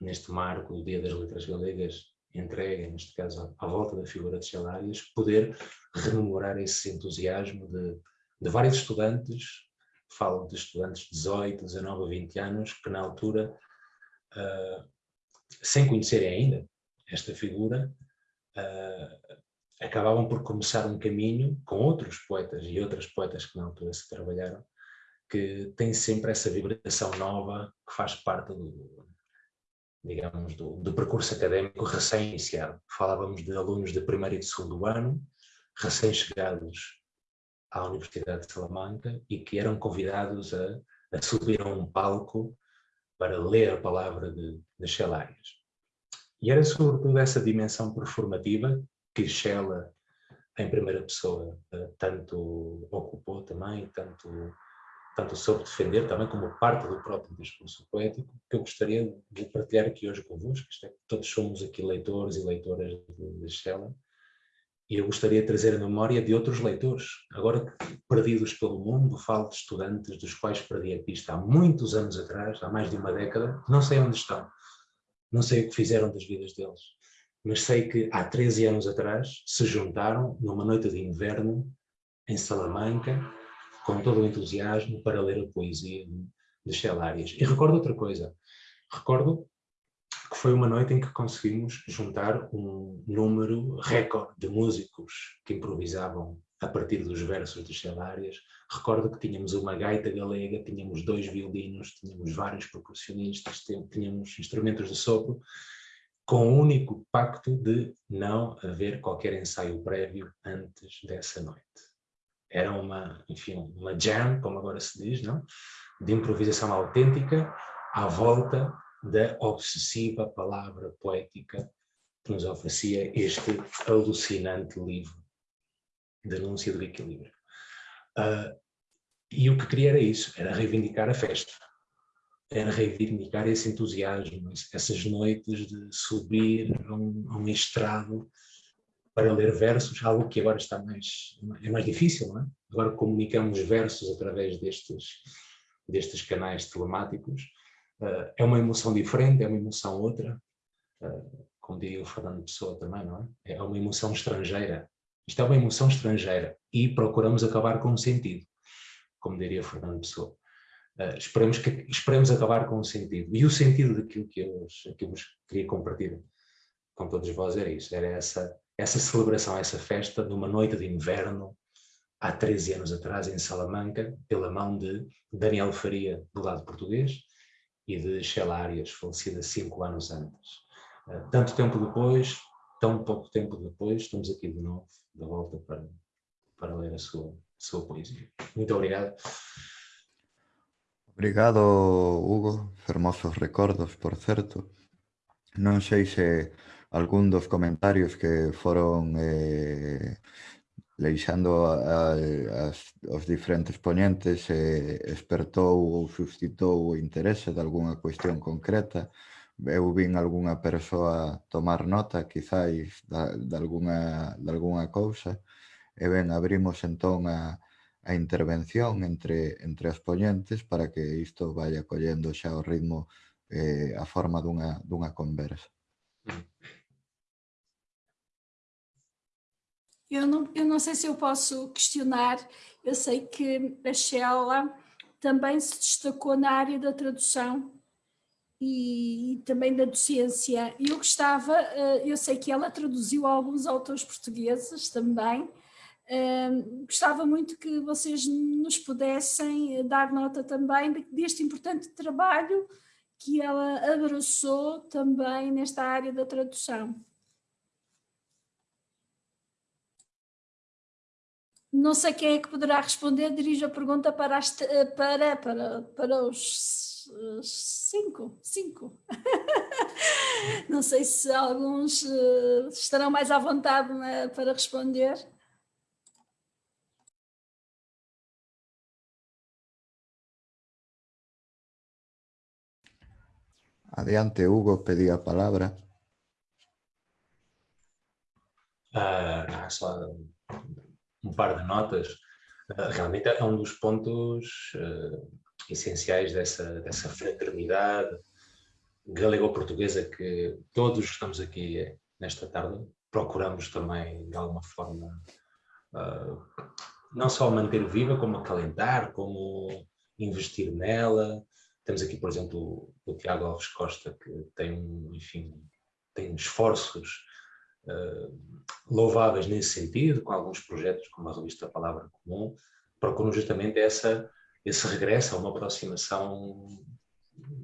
neste marco do Dia das Letras Galegas, entrega, neste caso, à volta da figura de Celárias, poder rememorar esse entusiasmo de, de vários estudantes, falo de estudantes de 18, 19, 20 anos, que na altura, uh, sem conhecerem ainda esta figura, uh, acabavam por começar um caminho com outros poetas e outras poetas que na altura se trabalharam, que têm sempre essa vibração nova que faz parte do, digamos, do, do percurso académico recém-iniciado. Falávamos de alunos de primeiro e de segundo ano, recém-chegados à Universidade de Salamanca e que eram convidados a, a, subir a um palco para ler a palavra de, de Xelarias. E era sobretudo essa dimensão performativa que Shella, em primeira pessoa, eh, tanto ocupou também, tanto tanto soube defender também como parte do próprio discurso poético, que eu gostaria de partilhar aqui hoje convosco, é, todos somos aqui leitores e leitoras de, de e eu gostaria de trazer a memória de outros leitores, agora perdidos pelo mundo, falo de estudantes dos quais perdi a pista há muitos anos atrás, há mais de uma década, não sei onde estão, não sei o que fizeram das vidas deles, mas sei que há 13 anos atrás se juntaram numa noite de inverno em Salamanca com todo o entusiasmo para ler a poesia de Stellarias. E recordo outra coisa, recordo foi uma noite em que conseguimos juntar um número recorde de músicos que improvisavam a partir dos versos de Stellarias. Recordo que tínhamos uma gaita galega, tínhamos dois violinos, tínhamos vários percussionistas, tínhamos instrumentos de sopro, com o único pacto de não haver qualquer ensaio prévio antes dessa noite era uma, enfim, uma jam, como agora se diz, não? de improvisação autêntica à volta da obsessiva palavra poética que nos oferecia este alucinante livro, Denúncia do Equilíbrio. Uh, e o que queria era isso, era reivindicar a festa, era reivindicar esse entusiasmo, essas noites de subir a um, um estrado para ler versos, algo que agora está mais, é mais difícil, não é? Agora comunicamos versos através destes, destes canais telemáticos. Uh, é uma emoção diferente, é uma emoção outra, uh, como diria o Fernando Pessoa também, não é? É uma emoção estrangeira. Isto é uma emoção estrangeira e procuramos acabar com um sentido, como diria Fernando Pessoa. Uh, esperemos, que, esperemos acabar com um sentido. E o sentido daquilo que eu, que eu queria compartilhar com todos vós era isso, era essa essa celebração, essa festa, numa noite de inverno, há 13 anos atrás, em Salamanca, pela mão de Daniel Faria, do lado português, e de Sheila Arias, falecida cinco anos antes. Eh, tanto tempo depois, tão pouco tempo depois, estamos aqui de novo, de volta para, para ler a sua, a sua poesia. Muito obrigado. Obrigado, Hugo. Hermosos recordos, por certo. Non sei se algún dos comentarios que foron eh, leixando a, as, os diferentes ponentes e expertou ou suscitou o interese de algunha cuestión concreta. Eu vin algunha persoa tomar nota, quizáis, da, de, algunha, de alguna cousa. E ben, abrimos entón a, a intervención entre, entre as ponentes para que isto vaya collendo xa o ritmo eh, a forma dunha, dunha conversa. Mm. Eu não, eu não sei se eu posso questionar, eu sei que a Sheila também se destacou na área da tradução e, e também da docência. Eu gostava, eh, eu sei que ela traduziu alguns autores portugueses também, Uh, gostava muito que vocês nos pudessem dar nota também deste importante trabalho que ela abraçou também nesta área da tradução. Não sei quem é que poderá responder, dirijo a pergunta para, as, eh, para, para, para os cinco, cinco. Não sei se alguns eh, estarão mais à vontade né, para responder. Adiante, Hugo, pedí a palavra. Uh, ah, só par de notas. Uh, realmente é um dos pontos uh, essenciais dessa, dessa fraternidade galego-portuguesa que todos estamos aqui nesta tarde procuramos também de alguma forma não só manter viva, como acalentar, como investir nela. Temos aqui, por exemplo, o Tiago Alves Costa, que tem, enfim, tem esforços louváveis nesse sentido, com alguns projetos como a revista Palavra Comum, procuram justamente essa, esse regresso a uma aproximação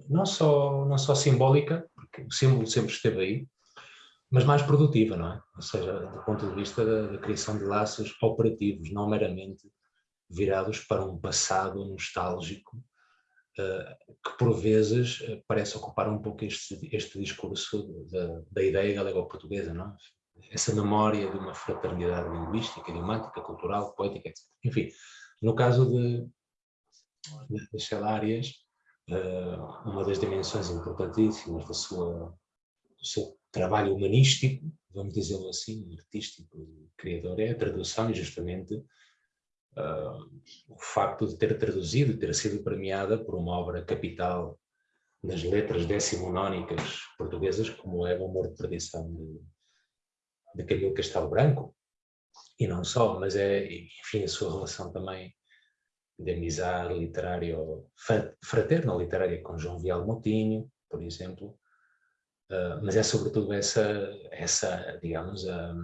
não só, não só simbólica, porque o símbolo sempre esteve aí, mas mais produtiva, não é? Ou seja, do ponto de vista da, da criação de laços operativos, não meramente virados para um passado nostálgico que por vezes uh, parece ocupar um pouco este, este discurso da, da ideia galego-portuguesa, não é? Essa memória de uma fraternidade linguística, idiomática, cultural, poética, etc. Enfim, no caso de, de, de uh, uma das dimensões importantíssimas da sua, do seu trabalho humanístico, vamos dizê-lo assim, artístico, criador, é a tradução justamente o facto de ter traduzido, e ter sido premiada por uma obra capital nas letras decimonónicas portuguesas, como é o Amor de Perdição de, de Camilo Castelo Branco, e não só, mas é, enfim, a sua relação também de amizade literária, fraterna literária com João Vial Moutinho, por exemplo, Uh, mas é sobretudo essa, essa digamos, a,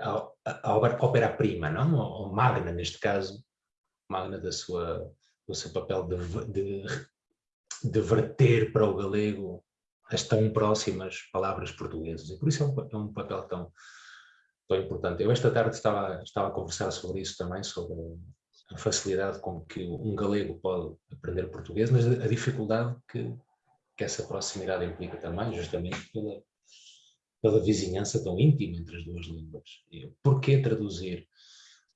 a, a, ópera-prima, não? Ou magna, neste caso, magna da sua, do seu papel de, de, de verter para o galego as tão próximas palavras portuguesas. E por isso é um, é um papel tão, tão importante. Eu esta tarde estava, estava a conversar sobre isso também, sobre a facilidade com que um galego pode aprender português, mas a dificuldade que que essa proximidade implica também, justamente pela, pela vizinhança tão íntima entre as duas línguas. E porquê traduzir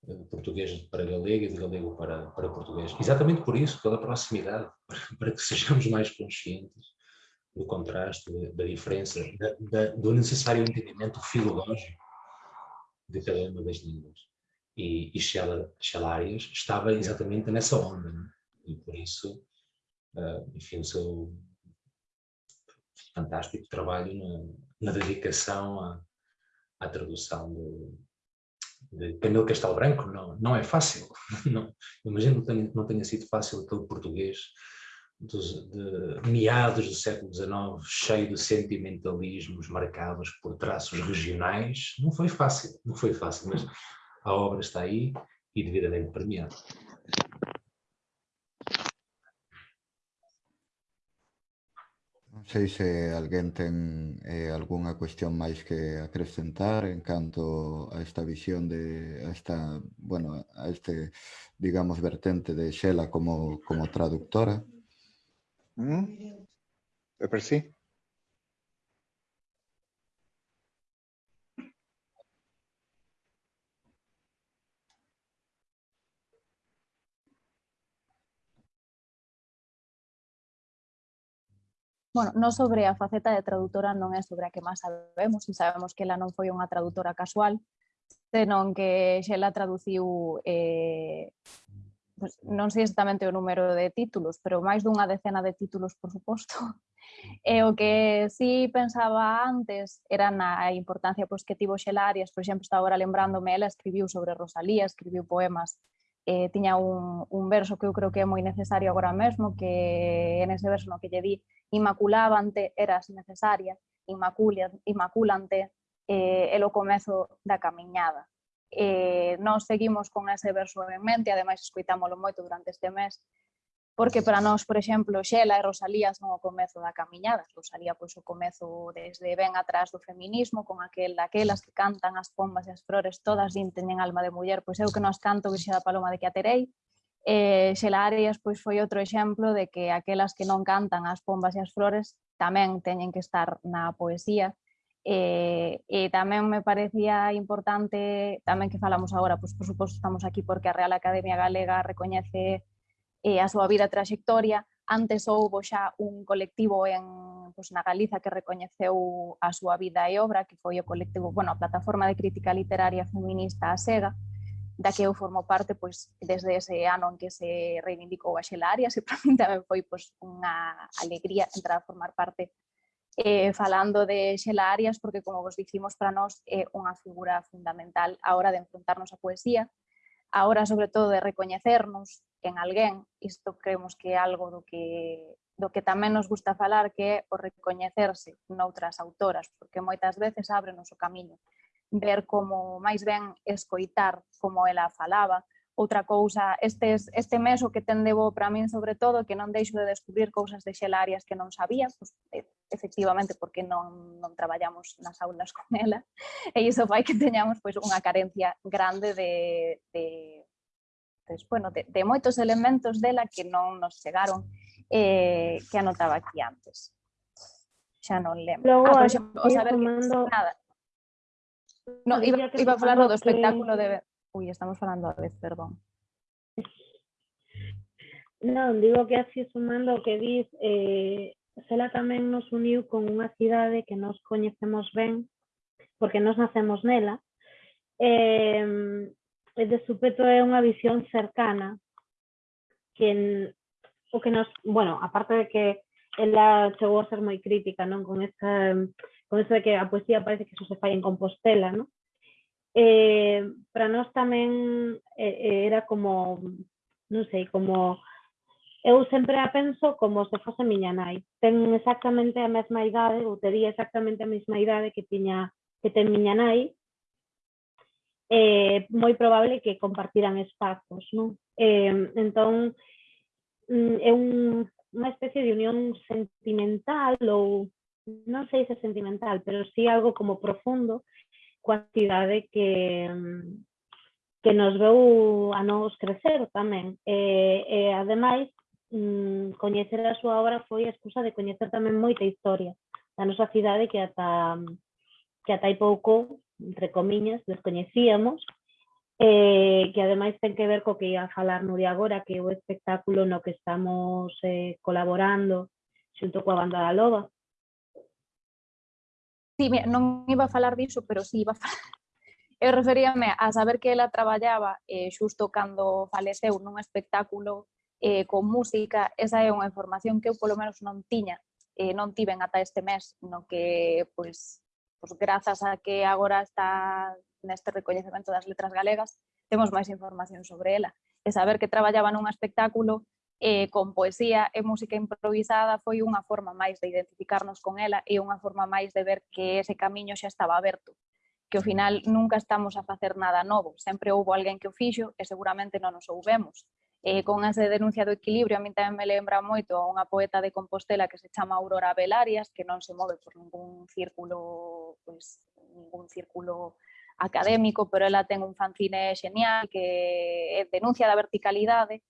eh, português para galego e de galego para, para português? Exatamente por isso, pela proximidade, para, que sejamos mais conscientes do contraste, da diferença, da, da, do necessário entendimento filológico de cada uma das línguas. E, e Xelarias estava exatamente nessa onda, né? e por isso, uh, enfim, o seu fantástico trabalho na, na dedicação à, à tradução de, de Camilo Castelo Branco. Não, não é fácil. Não, imagino que tenha, não tenha sido fácil aquele português dos, de meados do século XIX, cheio de sentimentalismos marcados por traços regionais. Não foi fácil, não foi fácil, mas a obra está aí e devidamente premiada. Non sei se alguén ten eh, algunha cuestión máis que acrescentar en canto a esta visión de esta, bueno, a este, digamos, vertente de Xela como, como traductora. Mm? É per sí. bueno, non sobre a faceta de traductora non é sobre a que máis sabemos, e sabemos que ela non foi unha traductora casual, senón que xela traduciu eh, pues, non sei exactamente o número de títulos, pero máis dunha decena de títulos, por suposto. E o que sí pensaba antes era na importancia pois, que tivo Xelarias, por exemplo, está agora lembrándome, ela escribiu sobre Rosalía, escribiu poemas eh, tiña un, un verso que eu creo que é moi necesario agora mesmo, que en ese verso no que lle di inmaculabante eras necesaria, inmaculante eh, el o comezo da camiñada. Eh, nós seguimos con ese verso en mente, ademais escoitámolo moito durante este mes, porque para nós, por exemplo, Xela e Rosalía son o comezo da camiñada. Rosalía, pois, o comezo desde ben atrás do feminismo, con aquel daquelas que cantan as pombas e as flores, todas din teñen alma de muller, pois eu que nos canto Virxe da Paloma de que aterei. Eh, Xela Arias, pois, foi outro exemplo de que aquelas que non cantan as pombas e as flores tamén teñen que estar na poesía. E, e tamén me parecía importante, tamén que falamos agora, pois, por suposto, estamos aquí porque a Real Academia Galega recoñece eh, a súa vida trayectoria, Antes houbo xa un colectivo en, pues, na Galiza que recoñeceu a súa vida e obra, que foi o colectivo, bueno, Plataforma de Crítica Literaria Feminista a SEGA, da que eu formo parte pois, desde ese ano en que se reivindicou a Xela Arias e para mí tamén foi pois, unha alegría entrar a formar parte eh, falando de Xela Arias porque como vos dicimos para nós é unha figura fundamental a hora de enfrontarnos a poesía, a hora sobre todo de recoñecernos en alguén, isto creemos que é algo do que do que tamén nos gusta falar que é o recoñecerse noutras autoras, porque moitas veces ábrenos o camiño. Ver como máis ben escoitar como ela falaba, Outra cousa, estes, este mes o que ten debo para min sobre todo que non deixo de descubrir cousas de xelarias que non sabía, pues, pois, efectivamente porque non, non traballamos nas aulas con ela, e iso fai que teñamos pois, unha carencia grande de, de, de, bueno, de, de moitos elementos dela que non nos chegaron eh, que anotaba aquí antes. Xa non lembro. Logo, ah, por exemplo, o saber que... Nada. No, iba, iba a falar do espectáculo de Ui, estamos falando a vez, perdón. Non, digo que así sumando que dis, eh, Sela tamén nos uniu con unha cidade que nos coñecemos ben, porque nos nacemos nela, eh, e de supeto é unha visión cercana, que o que nos, bueno, aparte de que ela chegou a ser moi crítica, non, con esta con eso de que a poesía parece que eso se fai en Compostela, ¿no? eh, para nós tamén eh, era como, non sei, como eu sempre a penso como se fose miña nai. Ten exactamente a mesma idade, ou tería exactamente a mesma idade que tiña que ten miña nai, eh, moi probable que compartiran espazos, non? Eh, entón, mm, é un, unha especie de unión sentimental ou non sei se sentimental, pero sí algo como profundo coa cidade que, que nos veu a nós crecer tamén. E, e ademais, mm, coñecer a súa obra foi a excusa de coñecer tamén moita historia da nosa cidade que ata que ata hai pouco, entre comiñas, descoñecíamos, eh, que ademais ten que ver co que ia falar Nuria agora, que é o espectáculo no que estamos eh, colaborando xunto coa banda da Loba, Sí, mira, non iba a falar diso, pero sí iba a falar. Eu referíame a saber que ela traballaba eh, xusto cando faleceu nun espectáculo eh, con música. Esa é unha información que eu polo menos non tiña, eh, non tiven ata este mes, no que, pois, pois grazas a que agora está neste recoñecemento das letras galegas, temos máis información sobre ela. E saber que traballaba nun espectáculo eh, con poesía e música improvisada foi unha forma máis de identificarnos con ela e unha forma máis de ver que ese camiño xa estaba aberto que ao final nunca estamos a facer nada novo, sempre houve alguén que o fixo e seguramente non o soubemos. Eh, con ese denuncia do equilibrio a mí tamén me lembra moito a unha poeta de Compostela que se chama Aurora Belarias, que non se move por ningún círculo, pues, ningún círculo académico, pero ela ten un fanzine genial que denuncia da verticalidade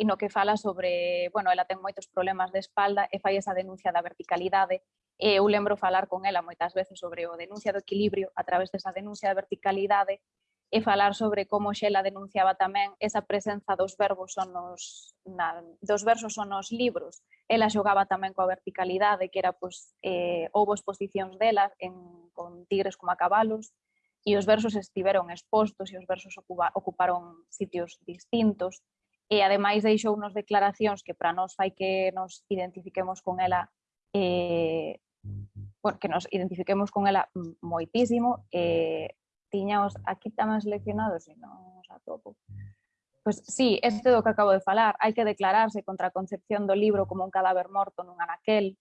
e no que fala sobre, bueno, ela ten moitos problemas de espalda e fai esa denuncia da verticalidade e eu lembro falar con ela moitas veces sobre o denuncia do equilibrio a través desa denuncia da verticalidade e falar sobre como Xela denunciaba tamén esa presenza dos verbos son nos, na, dos versos son nos libros. Ela xogaba tamén coa verticalidade, que era, pois, eh, houve exposicións dela en, con tigres como a cabalos, e os versos estiveron expostos e os versos ocupa, ocuparon sitios distintos e ademais deixou nos declaracións que para nós fai que nos identifiquemos con ela eh, porque nos identifiquemos con ela moitísimo. Eh, tiñaos aquí tamén seleccionados e non os atopo. Pois sí, este do que acabo de falar. Hai que declararse contra a concepción do libro como un cadáver morto nun anaquel.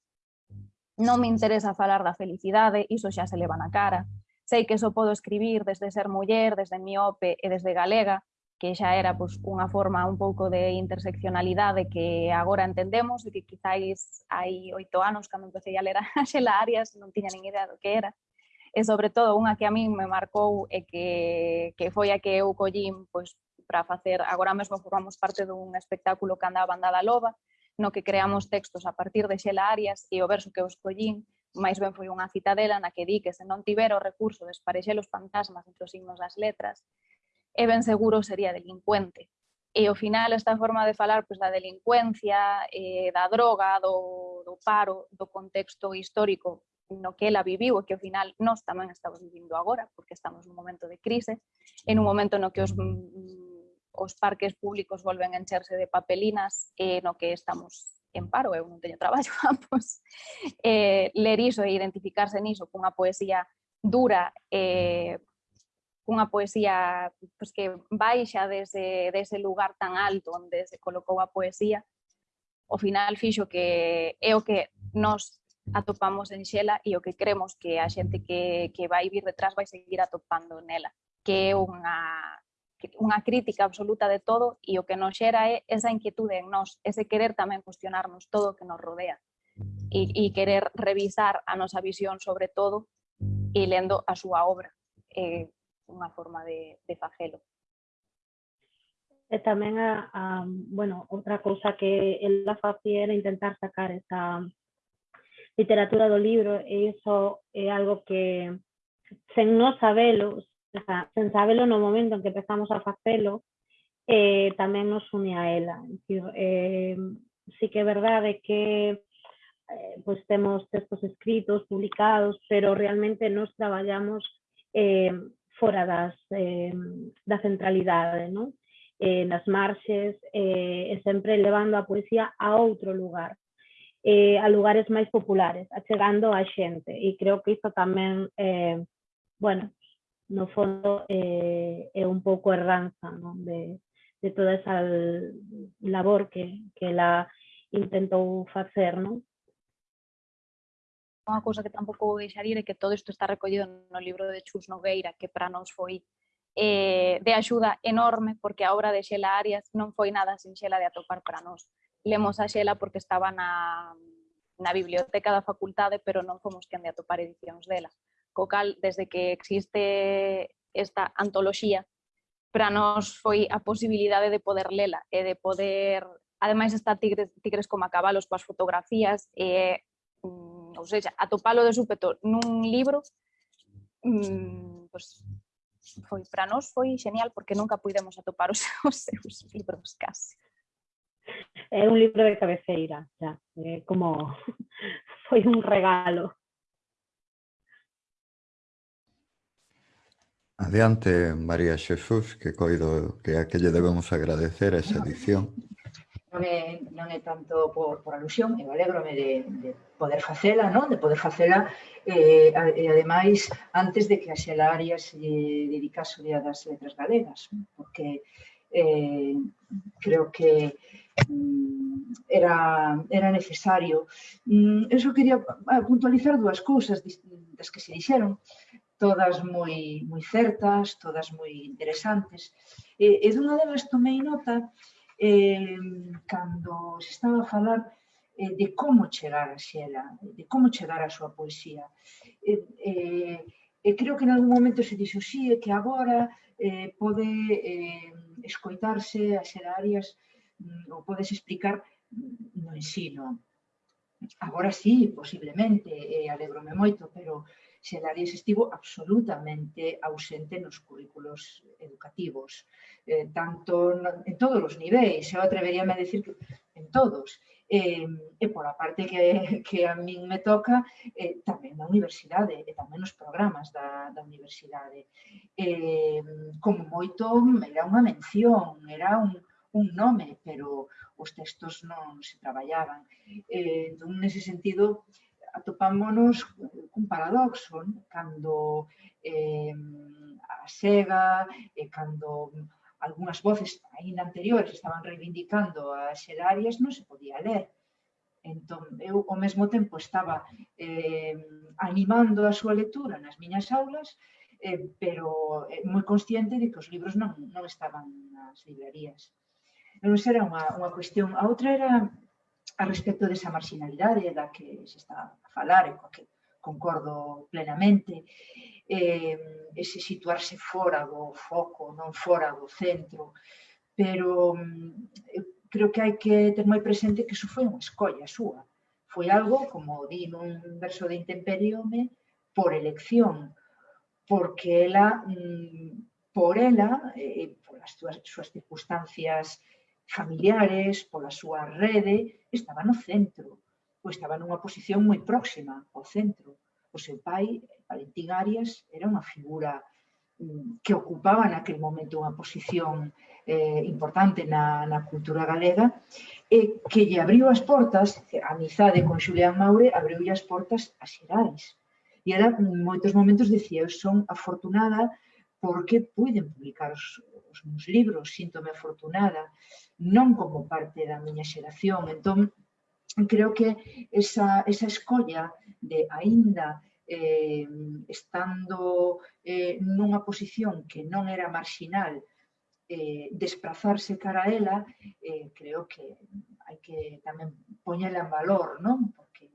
Non me interesa falar da felicidade iso xa se leva na cara. Sei que só podo escribir desde ser muller, desde miope e desde galega que xa era pois, unha forma un pouco de interseccionalidade que agora entendemos e que quizáis hai oito anos cando empecé a ler a Xela Arias non tiña nin idea do que era. E sobre todo unha que a min me marcou e que, que foi a que eu collín pois, para facer, agora mesmo formamos parte dun espectáculo que anda a banda da loba no que creamos textos a partir de Xela Arias e o verso que eu escollín máis ben foi unha citadela na que di que se non tivera o recurso de esparexer os fantasmas entre os signos das letras, e ben seguro sería delincuente. E ao final esta forma de falar pois, da delincuencia, eh, da droga, do, do paro, do contexto histórico no que ela viviu e que ao final nós tamén estamos vivindo agora, porque estamos nun momento de crise, en un momento no que os, mm, os parques públicos volven a encherse de papelinas e no que estamos en paro, eu non teño traballo, pois, eh, ler iso e identificarse niso cunha poesía dura, eh, cunha poesía pois, que baixa dese, dese lugar tan alto onde se colocou a poesía, ao final fixo que o que nos atopamos en Xela e o que cremos que a xente que, que vai vir detrás vai seguir atopando nela, que é unha, unha crítica absoluta de todo e o que nos xera é esa inquietude en nós, ese querer tamén cuestionarnos todo o que nos rodea e, e querer revisar a nosa visión sobre todo e lendo a súa obra. Eh, una forma de, de. Eh, también, ah, ah, bueno, otra cosa que él hacía era intentar sacar esa literatura del libro, y eso es algo que, sin no saberlo, sin saberlo en el momento en que empezamos a hacerlo, eh, también nos une a ella. Eh, sí que es verdad de que eh, pues tenemos textos escritos, publicados, pero realmente nos trabajamos fora das, eh, da centralidade, non? Eh, nas marxes, eh, e sempre levando a poesía a outro lugar, eh, a lugares máis populares, achegando a xente. E creo que isto tamén, eh, bueno, no fondo eh, é un pouco erranza non? De, de toda esa labor que, que la intentou facer, non? Unha cousa que tampouco vou deixar ir é que todo isto está recollido no libro de Chus Nogueira, que para nós foi eh, de axuda enorme, porque a obra de Xela Arias non foi nada sin Xela de atopar para nós. Lemos a Xela porque estaba na, na biblioteca da facultade, pero non fomos quen de atopar edicións dela. Co cal, desde que existe esta antoloxía, para nós foi a posibilidade de poder lela e de poder ademais está Tigres, Tigres como a cabalos coas fotografías e mm, ou seja, atopalo de súpeto nun libro, mm, pues, foi para nós foi genial porque nunca puidemos atopar os, os seus libros casi. É un libro de cabeceira, xa, é como foi un regalo. Adiante, María Xesús, que coido que a que lle debemos agradecer esa edición non é, non é tanto por, por alusión, eu alegrome de, de poder facela, non? de poder facela, eh, e ademais, antes de que a Xela Arias se dedicase o Día das Letras Galegas, porque eh, creo que mm, era, era necesario. Mm, eu só quería puntualizar dúas cousas das que se dixeron, todas moi, moi certas, todas moi interesantes. E, e dunha delas tomei nota eh, cando se estaba a falar eh, de como chegar a Xela, de como chegar a súa poesía. Eh, eh, e creo que en algún momento se dixo sí, é que agora eh, pode eh, escoitarse a Xela Arias mm, ou podes explicar no ensino. Agora sí, posiblemente, e alegrome moito, pero xerais estivo absolutamente ausente nos currículos educativos, eh, tanto en todos os niveis, eu atreveríame a decir que en todos. Eh, e pola parte que, que a min me toca, eh, tamén na universidade e tamén nos programas da, da universidade. Eh, como moito, era unha mención, era un, un nome, pero os textos non se traballaban. Eh, entón, nese sentido, eh, atopámonos cun paradoxo né? cando eh, a SEGA, e cando algunhas voces aínda anteriores estaban reivindicando as xerarias, non se podía ler. Entón, eu ao mesmo tempo estaba eh, animando a súa lectura nas miñas aulas, eh, pero eh, moi consciente de que os libros non, non estaban nas librerías. Non era unha, unha cuestión. A outra era a respecto desa marginalidade da que se está a falar e coa que concordo plenamente, eh, ese situarse fora do foco, non fora do centro, pero mm, eu creo que hai que ter moi presente que iso foi unha escolla súa. Foi algo, como di nun verso de Intemperiome, por elección, porque ela, mm, por ela, eh, polas súas circunstancias familiares, pola súa rede, estaba no centro, ou estaba nunha posición moi próxima ao centro. O seu pai, Valentín Arias, era unha figura mm, que ocupaba naquel momento unha posición eh, importante na, na cultura galega e que lle abriu as portas, a amizade con Xulián Maure abriu as portas a Xerais. E era, en moitos momentos, dicía, eu son afortunada porque puiden publicar os, os meus libros, síntome afortunada, non como parte da miña xeración. Entón, creo que esa, esa escolla de aínda eh, estando eh, nunha posición que non era marxinal, eh, desplazarse cara a ela, eh, creo que hai que tamén poñela en valor, non? Porque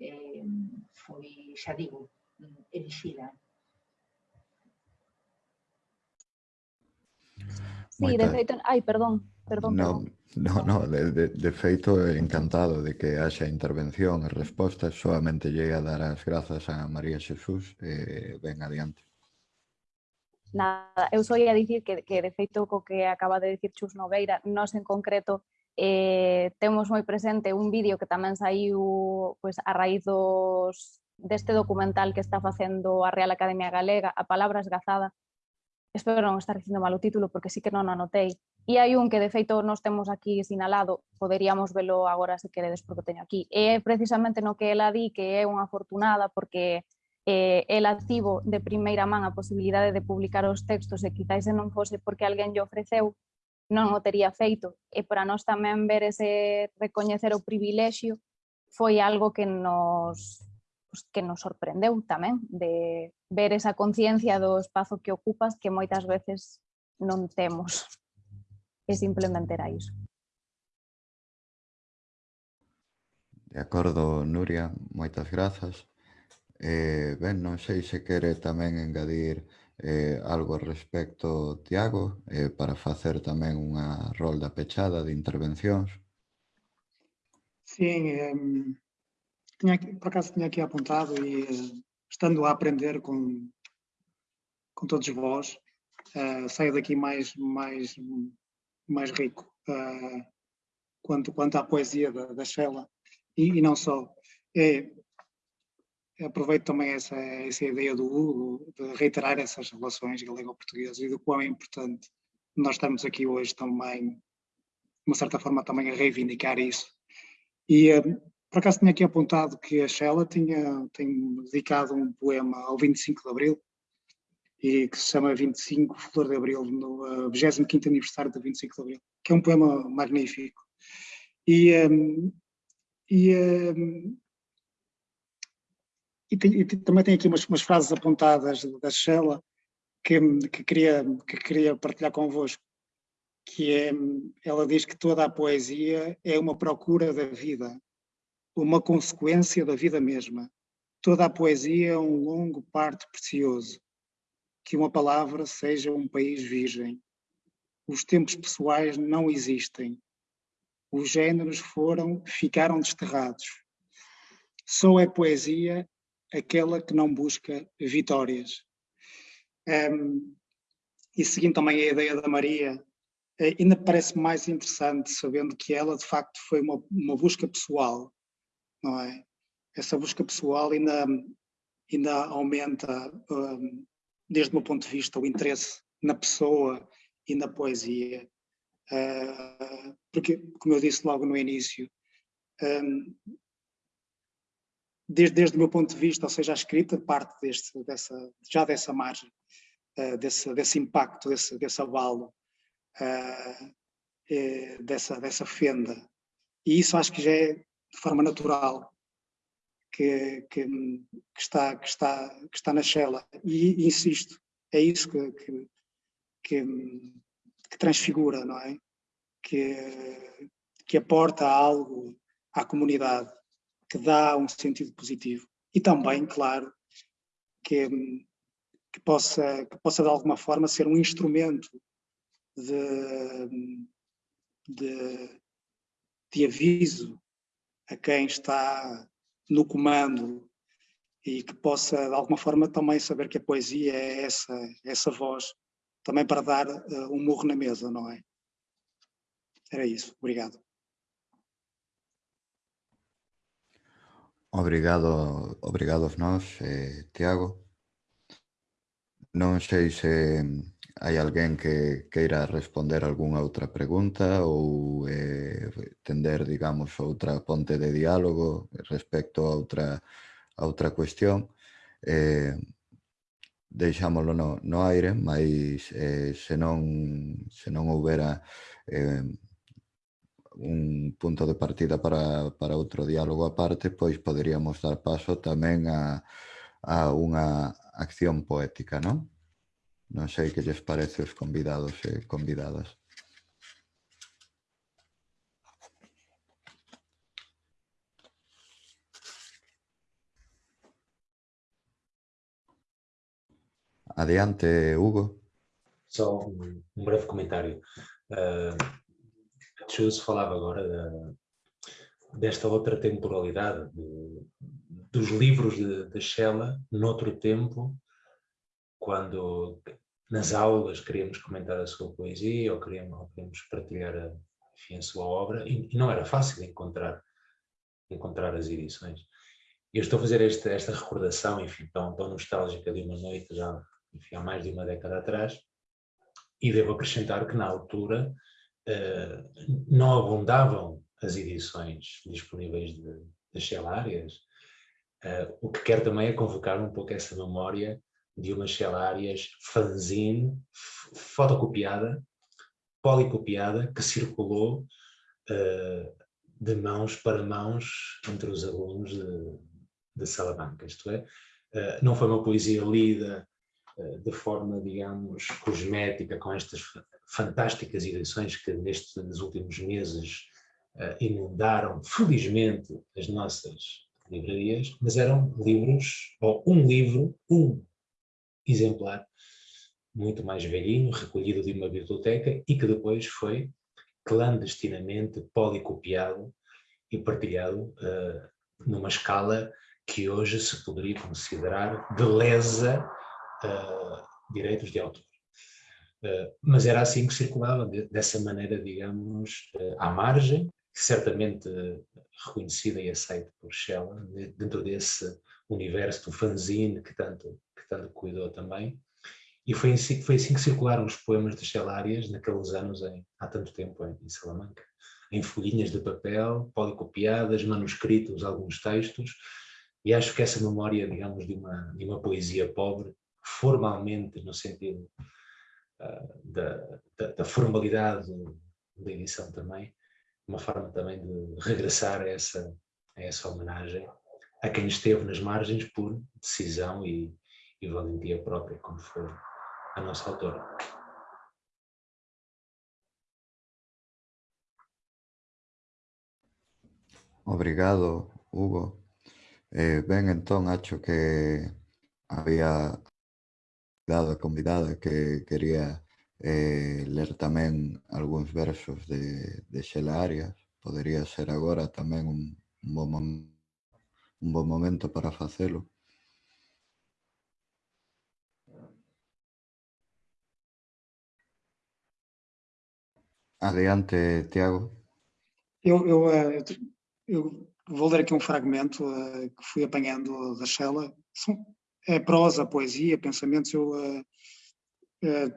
eh, foi, xa digo, elixida Sí, de feito, ai, perdón, perdón. No, perdón. no, no de, de, de feito encantado de que haxa intervención e respostas, solamente llegue a dar as grazas a María Xesús, eh, ven adiante. Nada, eu só ia dicir que, que de feito co que acaba de dicir Chus Noveira, nós en concreto eh, temos moi presente un vídeo que tamén saiu pues, a raíz dos, deste documental que está facendo a Real Academia Galega, a Palabra Esgazada, espero non estar dicindo mal o título porque sí que non anotei. E hai un que de feito nos temos aquí sinalado, poderíamos velo agora se queredes porque teño aquí. E precisamente no que ela di que é unha afortunada porque eh, ela tivo de primeira man a posibilidade de publicar os textos e quizáis se non fose porque alguén lle ofreceu, non o tería feito. E para nós tamén ver ese recoñecer o privilexio foi algo que nos pues, que nos sorprendeu tamén de ver esa conciencia do espazo que ocupas que moitas veces non temos. E simplemente era iso. De acordo, Nuria, moitas grazas. Eh, ben, non sei se quere tamén engadir eh, algo respecto, Tiago, eh, para facer tamén unha rolda pechada de intervencións. Sí, eh, tinha, por acaso tinha aqui apontado e estando a aprender com, com todos vós, uh, saio daqui mais, mais, mais rico uh, quanto, quanto à poesia da, da Sheila e, e não só. É, aproveito também essa, essa ideia do Hugo de reiterar essas relações galego-portuguesas e do quão é importante nós estamos aqui hoje também, de uma certa forma, também a reivindicar isso. E por acaso tinha aqui apontado que a Sheila tinha, tem dedicado um poema ao 25 de Abril, e que se chama 25 Flor de Abril, no uh, 25º aniversário do 25 de Abril, que é um poema magnífico. E, um, e, um, e, e, também tem aqui umas, umas frases apontadas da Sheila que, que, queria, que queria partilhar convosco, que é, ela diz que toda a poesia é uma procura da vida, uma consequência da vida mesma. Toda a poesia é um longo parto precioso. Que uma palavra seja um país virgem. Os tempos pessoais não existem. Os géneros foram, ficaram desterrados. Só é poesia aquela que não busca vitórias. Um, e seguindo também a ideia da Maria, eh, ainda parece mais interessante sabendo que ela de facto foi uma, uma busca pessoal não é? Essa busca pessoal ainda, ainda aumenta, um, desde o meu ponto de vista, o interesse na pessoa e na poesia. Uh, porque, como eu disse logo no início, um, desde, desde o meu ponto de vista, ou seja, a escrita parte deste, dessa, já dessa margem, uh, desse, desse impacto, desse, desse abalo, uh, é, dessa, dessa fenda. E isso acho que já é de forma natural que, que, que, está, que, está, que está na Shella. E, e insisto, é isso que, que, que, que, transfigura, não é? Que, que aporta algo à comunidade, que dá um sentido positivo. E também, claro, que, que, possa, que possa de alguma forma ser um instrumento de, de, de aviso a quem está no comando e que possa de alguma forma também saber que a poesia é essa, essa voz também para dar uh, um murro na mesa, não é? Era isso. Obrigado. Obrigado, obrigado a nós, eh, Tiago. Non sei se Hai alguén que queira responder algunha outra pregunta ou eh, tender, digamos, outra ponte de diálogo respecto a outra, a outra cuestión? Eh, deixámoslo no, no aire, mas eh, se, non, se non houbera eh, un punto de partida para, para outro diálogo aparte, pois poderíamos dar paso tamén a, a unha acción poética, non? Non sei que lles parece os convidados e convidadas. Adiante, Hugo. Só um, um breve comentário. Uh, Chus falava agora da, desta outra temporalidade, de, dos livros de, de Shella, noutro tempo, quando nas aulas queríamos comentar a sua poesia ou queríamos, ou queríamos partilhar a, enfim, a sua obra, e, e, não era fácil encontrar, encontrar as edições. E eu estou a fazer esta, esta recordação, enfim, tão, tão nostálgica de uma noite já, enfim, há mais de uma década atrás, e devo acrescentar que na altura uh, não abundavam as edições disponíveis das celárias, uh, o que quer também é convocar um pouco essa memória de umas celárias fanzine, fotocopiada, policopiada, que circulou uh, de mãos para mãos entre os alunos de, de Salamanca, isto é, não foi uma poesia lida de forma, digamos, cosmética, com estas fantásticas edições que nestes últimos meses uh, inundaram, felizmente, as nossas livrarias, mas eram livros, ou um livro, um exemplar, muito mais velhinho, recolhido de uma biblioteca e que depois foi clandestinamente policopiado e partilhado uh, numa escala que hoje se poderia considerar de lesa uh, direitos de autor. Uh, mas era assim que circulava, de, dessa maneira, digamos, à margem, certamente reconhecida e aceita por Shella, dentro desse universo do fanzine que tanto, que tanto cuidou também. E foi assim, foi assim que circularam os poemas de Shelárias naqueles anos, em, há tanto tempo, em, em Salamanca. Em folhinhas de papel, policopiadas, manuscritos, alguns textos, e acho que essa memória, digamos, de uma, de uma poesia pobre, formalmente, no sentido uh, da, da, da, formalidade da edição também, uma forma também de regressar a essa, a essa homenagem a quem esteve nas margens por decisão e, e valentia propia, como foi a nossa autora. Obrigado, Hugo. Eh, ben, entón, acho que había dado a convidada que quería eh, ler tamén algúns versos de, de Xela Arias. Podería ser agora tamén un, un, bon, un bon momento para facelo. Adiante, Tiago. Eu, eu, eh, eu, vou ler aqui um fragmento uh, que fui apanhando da Shella. É prosa, poesia, pensamentos, eu, uh,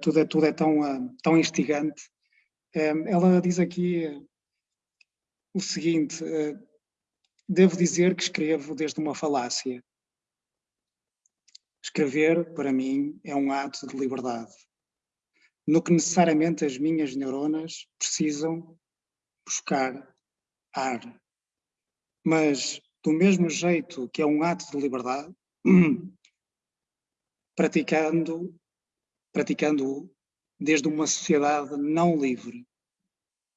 tudo é, tudo é tão, tão instigante. ela diz aqui o seguinte, devo dizer que escrevo desde uma falácia. Escrever, para mim, é um ato de liberdade, no que necessariamente as minhas neuronas precisam buscar ar. Mas, do mesmo jeito que é um ato de liberdade, praticando, praticando desde uma sociedade não livre,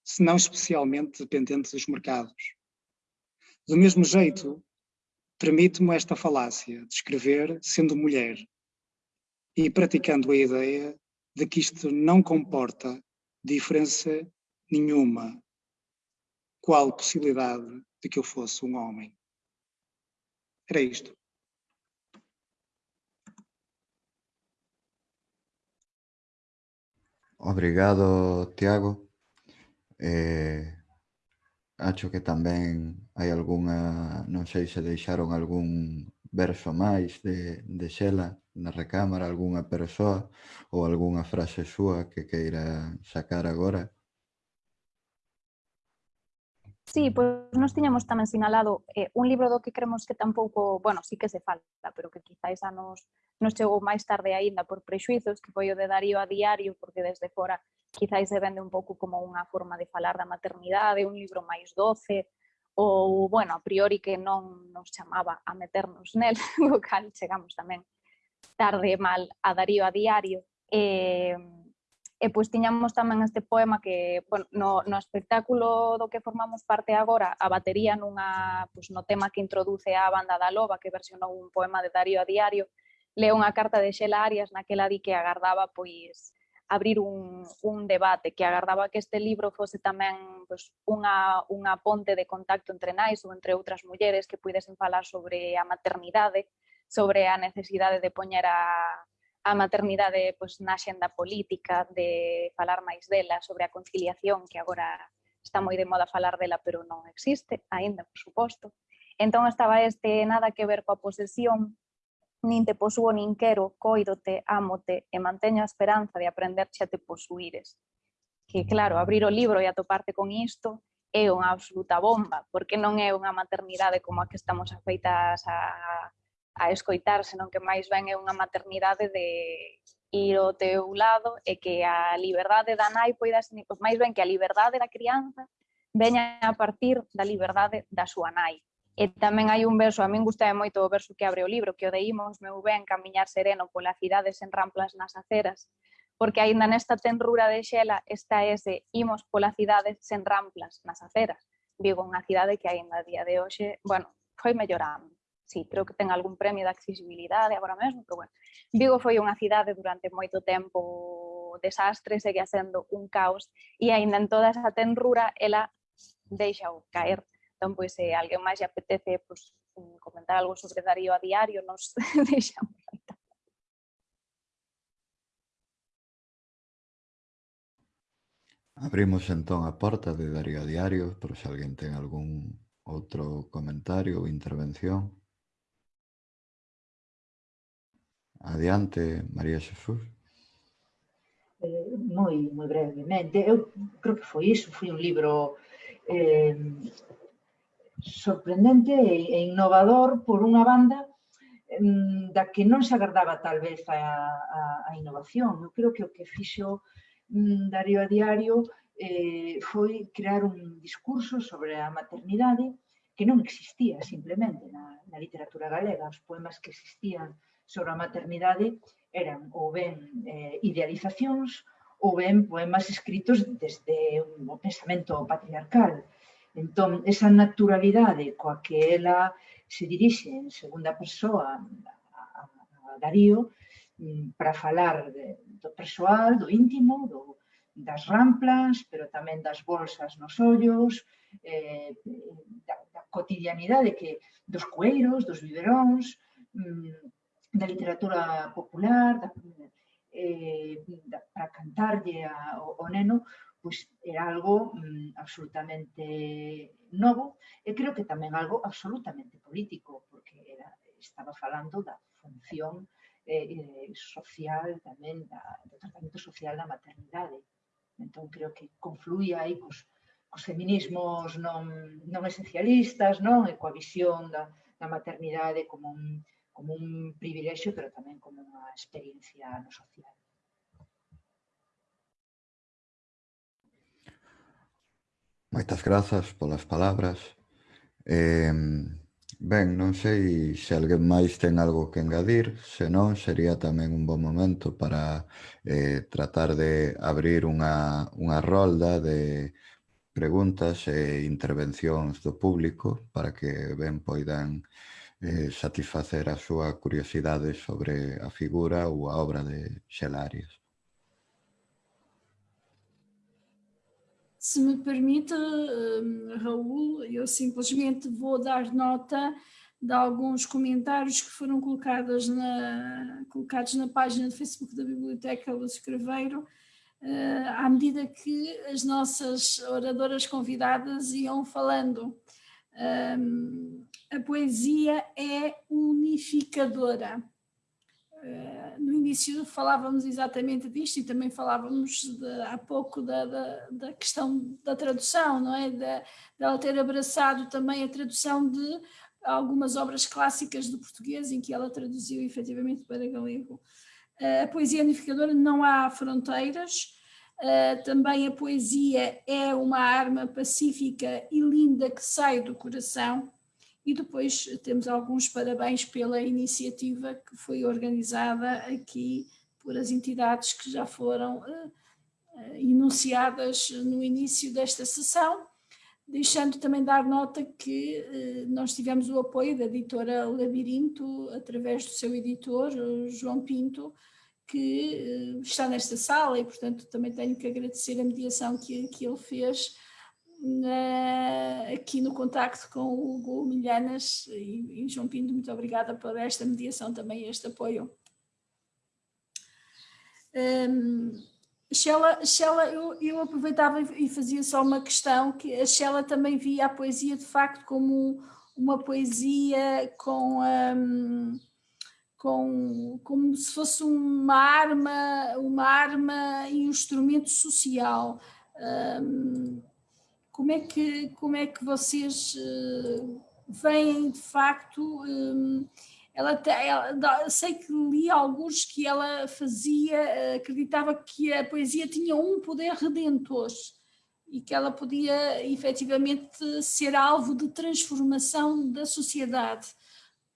se não especialmente dependente dos mercados. Do mesmo jeito, permite-me esta falácia de escrever sendo mulher e praticando a ideia de que isto não comporta diferença nenhuma. Qual possibilidade de que eu fosse um homem? Era isto. Obrigado, Tiago. Eh, acho que tamén hai algunha, non sei se deixaron algún verso máis de, de Xela na recámara algunha persoa ou algunha frase súa que queira sacar agora? Sí, pois nos tiñamos tamén sinalado eh, un libro do que cremos que tampouco, bueno, sí que se falta, pero que quizáis a nos, nos chegou máis tarde aínda por prexuizos, que foi o de Darío a diario, porque desde fora quizáis se vende un pouco como unha forma de falar da maternidade, un libro máis doce, ou, bueno, a priori que non nos chamaba a meternos nel, no cal chegamos tamén tarde mal a Darío a diario. E, e pois tiñamos tamén este poema que, bueno, no, no espectáculo do que formamos parte agora, a batería nunha, pois, no tema que introduce a banda da Loba, que versionou un poema de Darío a diario, leo unha carta de Xela Arias naquela di que agardaba pois abrir un, un debate que agardaba que este libro fose tamén pois, unha, unha ponte de contacto entre nais ou entre outras mulleres que pudesen falar sobre a maternidade, sobre a necesidade de poñer a, a maternidade pois, na xenda política, de falar máis dela, sobre a conciliación que agora está moi de moda falar dela, pero non existe, aínda, por suposto. Entón estaba este nada que ver coa posesión, nin te posúo nin quero, coidote, ámote e manteño a esperanza de aprenderche a te posuíres. Que claro, abrir o libro e atoparte con isto é unha absoluta bomba, porque non é unha maternidade como a que estamos afeitas a, a escoitar, senón que máis ben é unha maternidade de ir ao teu lado e que a liberdade da nai poida máis ben que a liberdade da crianza veña a partir da liberdade da súa nai E tamén hai un verso, a min gusta moito o verso que abre o libro, que o deímos meu ben camiñar sereno pola cidade sen ramplas nas aceras, porque aínda nesta tenrura de xela está ese imos pola cidade sen ramplas nas aceras. Vigo unha cidade que aínda a día de hoxe, bueno, foi mellorando. Sí, creo que ten algún premio de accesibilidade agora mesmo, pero bueno. Vigo foi unha cidade durante moito tempo desastre, segue sendo un caos, e aínda en toda esa tenrura ela deixa o caer Entón, pois, se eh, alguén máis lle apetece pois, comentar algo sobre Darío a diario, nos deixamos. Abrimos entón a porta de Darío a Diario, por se alguén ten algún outro comentario ou intervención. Adiante, María Xesús. Eh, moi, moi brevemente, eu creo que foi iso, foi un libro eh, sorprendente e innovador por unha banda da que non se agardaba tal vez a, a, a innovación. Eu creo que o que fixo Darío a Diario eh, foi crear un discurso sobre a maternidade que non existía simplemente na, na literatura galega. Os poemas que existían sobre a maternidade eran ou ben eh, idealizacións ou ben poemas escritos desde o pensamento patriarcal Entón, esa naturalidade coa que ela se dirixe en segunda persoa a, a Darío mm, para falar de, do persoal, do íntimo, do, das ramplas, pero tamén das bolsas nos ollos, eh, da, da cotidianidade que, dos cueiros, dos biberóns, mm, da literatura popular, da, eh, da, para cantarlle a, o, o neno, pois era algo mm, absolutamente novo e creo que tamén algo absolutamente político, porque era, estaba falando da función eh, eh, social tamén, da, do tratamento social da maternidade. Entón, creo que confluía aí cos, cos feminismos non, non esencialistas, non? E coa visión da, da maternidade como un, como un privilexio, pero tamén como unha experiencia no social. Moitas grazas polas palabras. Eh, ben, non sei se alguén máis ten algo que engadir, senón sería tamén un bon momento para eh, tratar de abrir unha, unha rolda de preguntas e intervencións do público para que ben poidan eh, satisfacer a súa curiosidade sobre a figura ou a obra de Xelarias. Se me permite, hum, Raul, eu simplesmente vou dar nota de alguns comentários que foram colocados na, colocados na página do Facebook da Biblioteca Lúcio Craveiro, à medida que as nossas oradoras convidadas iam falando. a poesia é unificadora. No início falávamos exatamente disto e também falávamos de, há pouco da, da, da, questão da tradução, não é? De, ela ter abraçado também a tradução de algumas obras clássicas do português em que ela traduziu efetivamente para galego. A poesia unificadora não há fronteiras, também a poesia é uma arma pacífica e linda que sai do coração e depois temos alguns parabéns pela iniciativa que foi organizada aqui por as entidades que já foram enunciadas no início desta sessão. Deixando também dar nota que eh, nós tivemos o apoio da editora Labirinto, através do seu editor, João Pinto, que eh, está nesta sala e, portanto, também tenho que agradecer a mediação que, que ele fez na, aqui no contacto com o Hugo Milhanas e, e João Pinto, muito obrigada por esta mediação também, este apoio. Um, Shella eu, eu, aproveitava e fazia só uma questão, que a Shella também via a poesia de facto como uma poesia com, um, com como se fosse uma arma, uma arma e um instrumento social. Um, como, é que, como é que vocês uh, veem de facto um, ela, ela, sei que li alguns que ela fazia, acreditava que a poesia tinha um poder redentor e que ela podia efetivamente ser alvo de transformação da sociedade.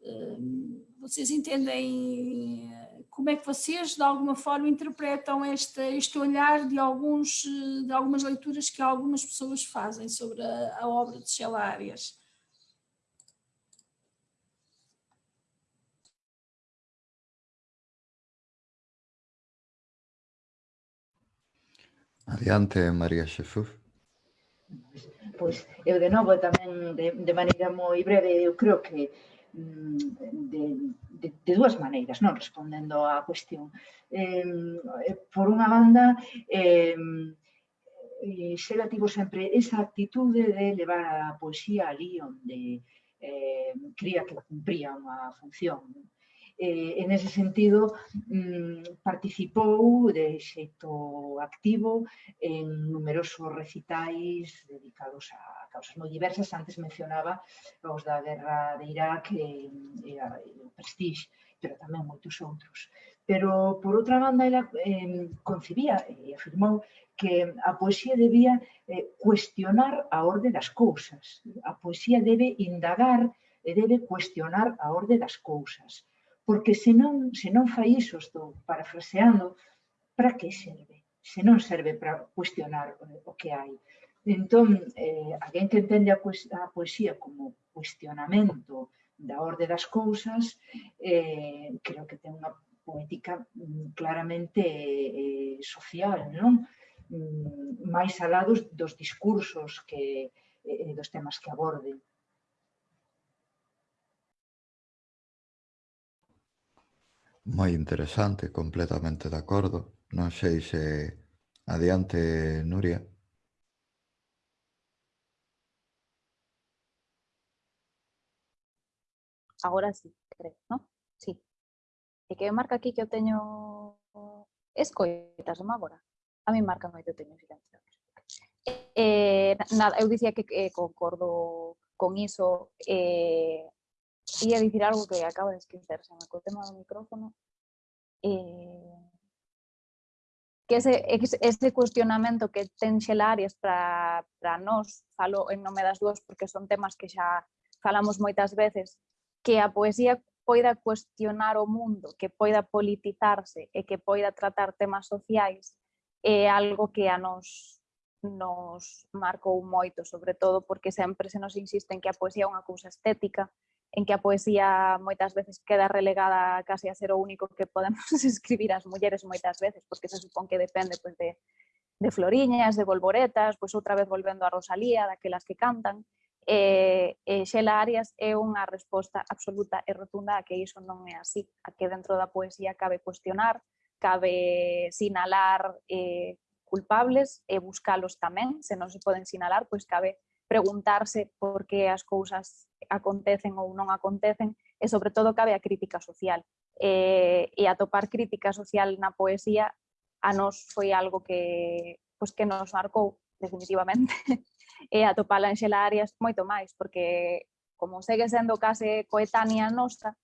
Hum, vocês entendem como é que vocês de alguma forma interpretam este, este olhar de, alguns, de algumas leituras que algumas pessoas fazem sobre a, a obra de Sheila Arias? Adiante, María Xesús. Pois, eu de novo tamén de, de maneira moi breve, eu creo que mm, de, de, de dúas maneiras, non respondendo á cuestión. Eh, por unha banda, eh, Xela tivo sempre esa actitude de levar a poesía ali onde eh, cría que cumpría unha función eh, en ese sentido mm, participou de xeito activo en numerosos recitais dedicados a causas moi diversas. Antes mencionaba os da guerra de Irak e, e, a, e o Prestige, pero tamén moitos outros. Pero, por outra banda, ela eh, concibía e afirmou que a poesía debía eh, cuestionar a orde das cousas. A poesía debe indagar e debe cuestionar a orde das cousas. Porque se non, se non fai iso, estou parafraseando, para que serve? Se non serve para cuestionar eh, o que hai. Entón, eh, alguén que entende a, a poesía como cuestionamento da orde das cousas, eh, creo que ten unha poética mm, claramente eh, social, non? Mm, máis alados dos, dos discursos que, eh, dos temas que aborden. Moi interesante, completamente de acordo. Non sei se adiante, Nuria. agora sí, creo, ¿no? Sí. E que marca aquí que eu teño escoitas, non agora? A mí marca moi que eu teño silenciado. Eh, nada, eu dicía que eh, concordo con iso. Eh, ia dicir algo que acabo de esquecerse co tema do micrófono. Eh, que ese, ese cuestionamento que ten xelarias para, para nós, falo eh, en nome das dúas porque son temas que xa falamos moitas veces, que a poesía poida cuestionar o mundo, que poida politizarse e que poida tratar temas sociais é algo que a nos nos marcou moito, sobre todo porque sempre se nos insiste en que a poesía é unha cousa estética, en que a poesía moitas veces queda relegada casi a ser o único que podemos escribir as mulleres moitas veces, porque se supón que depende pues, de, de floriñas, de bolboretas, pois pues, outra vez volvendo a Rosalía, daquelas que cantan, e, e Xela Arias é unha resposta absoluta e rotunda a que iso non é así, a que dentro da poesía cabe cuestionar, cabe sinalar eh, culpables e buscalos tamén, se non se poden sinalar, pois cabe preguntarse por que as cousas acontecen ou non acontecen e sobre todo cabe a crítica social. Eh, e atopar crítica social na poesía a nos foi algo que, pois, que nos marcou definitivamente. e atopala en Xela Arias moito máis, porque como segue sendo case coetánea nosa,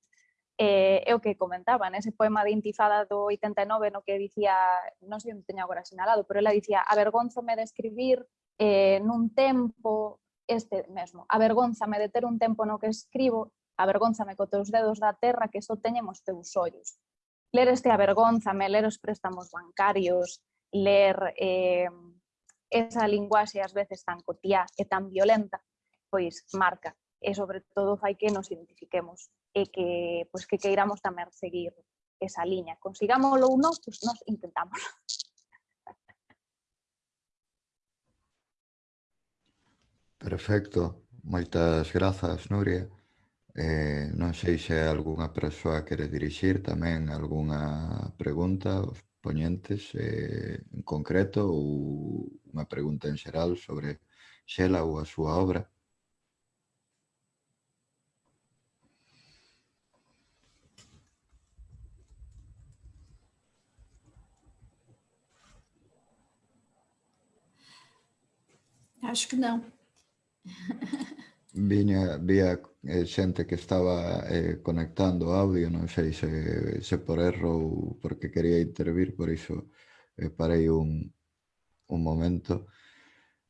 eh, é o que comentaba nese poema de Intifada do 89 no que dicía, non sei onde teño agora sinalado, pero ela dicía, avergonzome de escribir eh, nun tempo este mesmo, avergonzame de ter un tempo no que escribo, avergonzame co teus dedos da terra que só teñen os teus ollos. Ler este avergonzame, ler os préstamos bancarios, ler eh, esa linguaxe ás veces tan cotiá e tan violenta, pois marca e sobre todo fai que nos identifiquemos e que pois que queiramos tamén seguir esa liña. Consigámoslo ou non, pois nos intentamos. Perfecto. Moitas grazas, Nuria. Eh, non sei se algunha persoa quere dirixir tamén algunha pregunta aos eh, en concreto ou unha pregunta en xeral sobre Xela ou a súa obra. Acho que não. Viña, vía eh, xente que estaba eh, conectando audio, non sei se, se por erro ou porque quería intervir, por iso eh, parei un, un momento.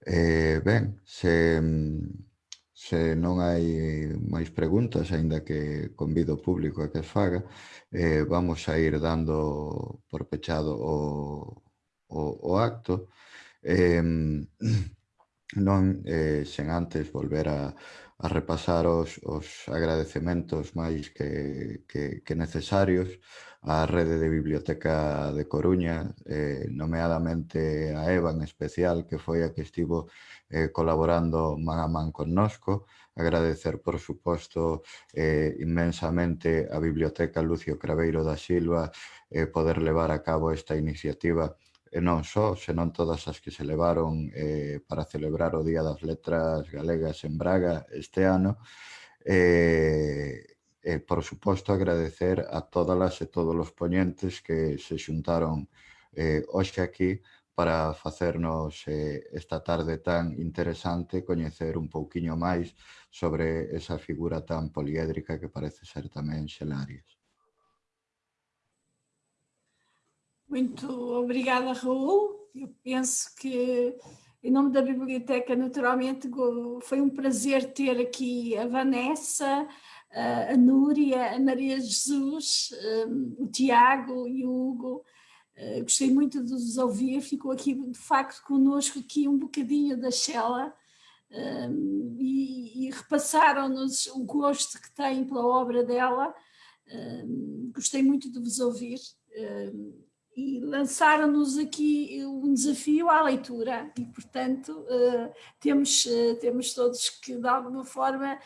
Eh, ben, se, se non hai máis preguntas, aínda que convido o público a que as faga, eh, vamos a ir dando por pechado o, o, o acto. Eh, non eh, sen antes volver a, a repasar os, os agradecementos máis que, que, que necesarios á rede de Biblioteca de Coruña, eh, nomeadamente a EVA en especial, que foi a que estivo eh, colaborando man a man connosco, agradecer, por suposto, eh, inmensamente a Biblioteca Lucio Craveiro da Silva eh, poder levar a cabo esta iniciativa Eh, e non só, senón todas as que se levaron eh, para celebrar o Día das Letras Galegas en Braga este ano. Eh, eh, por suposto, agradecer a todas e todos os poñentes que se xuntaron eh, hoxe aquí para facernos eh, esta tarde tan interesante coñecer un pouquiño máis sobre esa figura tan poliédrica que parece ser tamén Xelarias. Muito obrigada, Raul. Eu penso que, em nome da Biblioteca, naturalmente, foi um prazer ter aqui a Vanessa, a Núria, a Maria Jesus, o Tiago e o Hugo. Eh, gostei muito de os ouvir, ficou aqui, de facto, conosco aqui um bocadinho da Shella e, e repassaram-nos o gosto que têm pela obra dela. Gostei muito de vos ouvir e lançaram-nos aqui um desafio à leitura e, portanto, uh, temos, uh, temos todos que, de alguma forma,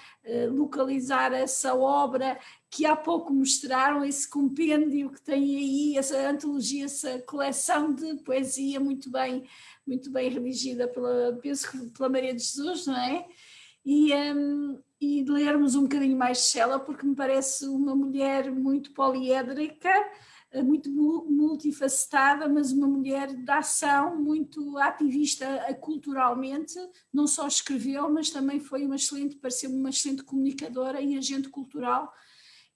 localizar essa obra que há pouco mostraram, esse compêndio que tem aí, essa antologia, essa coleção de poesia muito bem, muito bem redigida pela, penso pela Maria de Jesus, não é? E, um, e lermos um bocadinho mais de Shella, porque me parece uma mulher muito poliédrica, eh, muito multifacetada, mas uma mulher de ação, muito ativista eh, culturalmente, não só escreveu, mas também foi uma excelente, pareceu uma excelente comunicadora e agente cultural.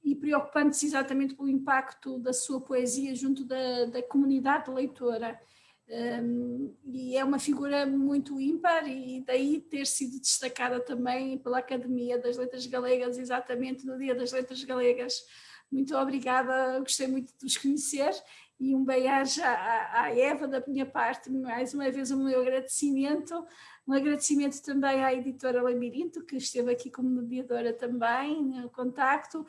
E preocupante-se exatamente pelo impacto da sua poesia junto da, da comunidade leitora. Um, e é uma figura muito ímpar e daí ter sido destacada também pela Academia das Letras Galegas, exatamente no Dia das Letras Galegas, muito obrigada, gostei muito de vos conhecer e um beijo à, à Eva da minha parte, mais uma vez o meu agradecimento, um agradecimento também à editora Lamirinto, que esteve aqui como mediadora também, no contacto,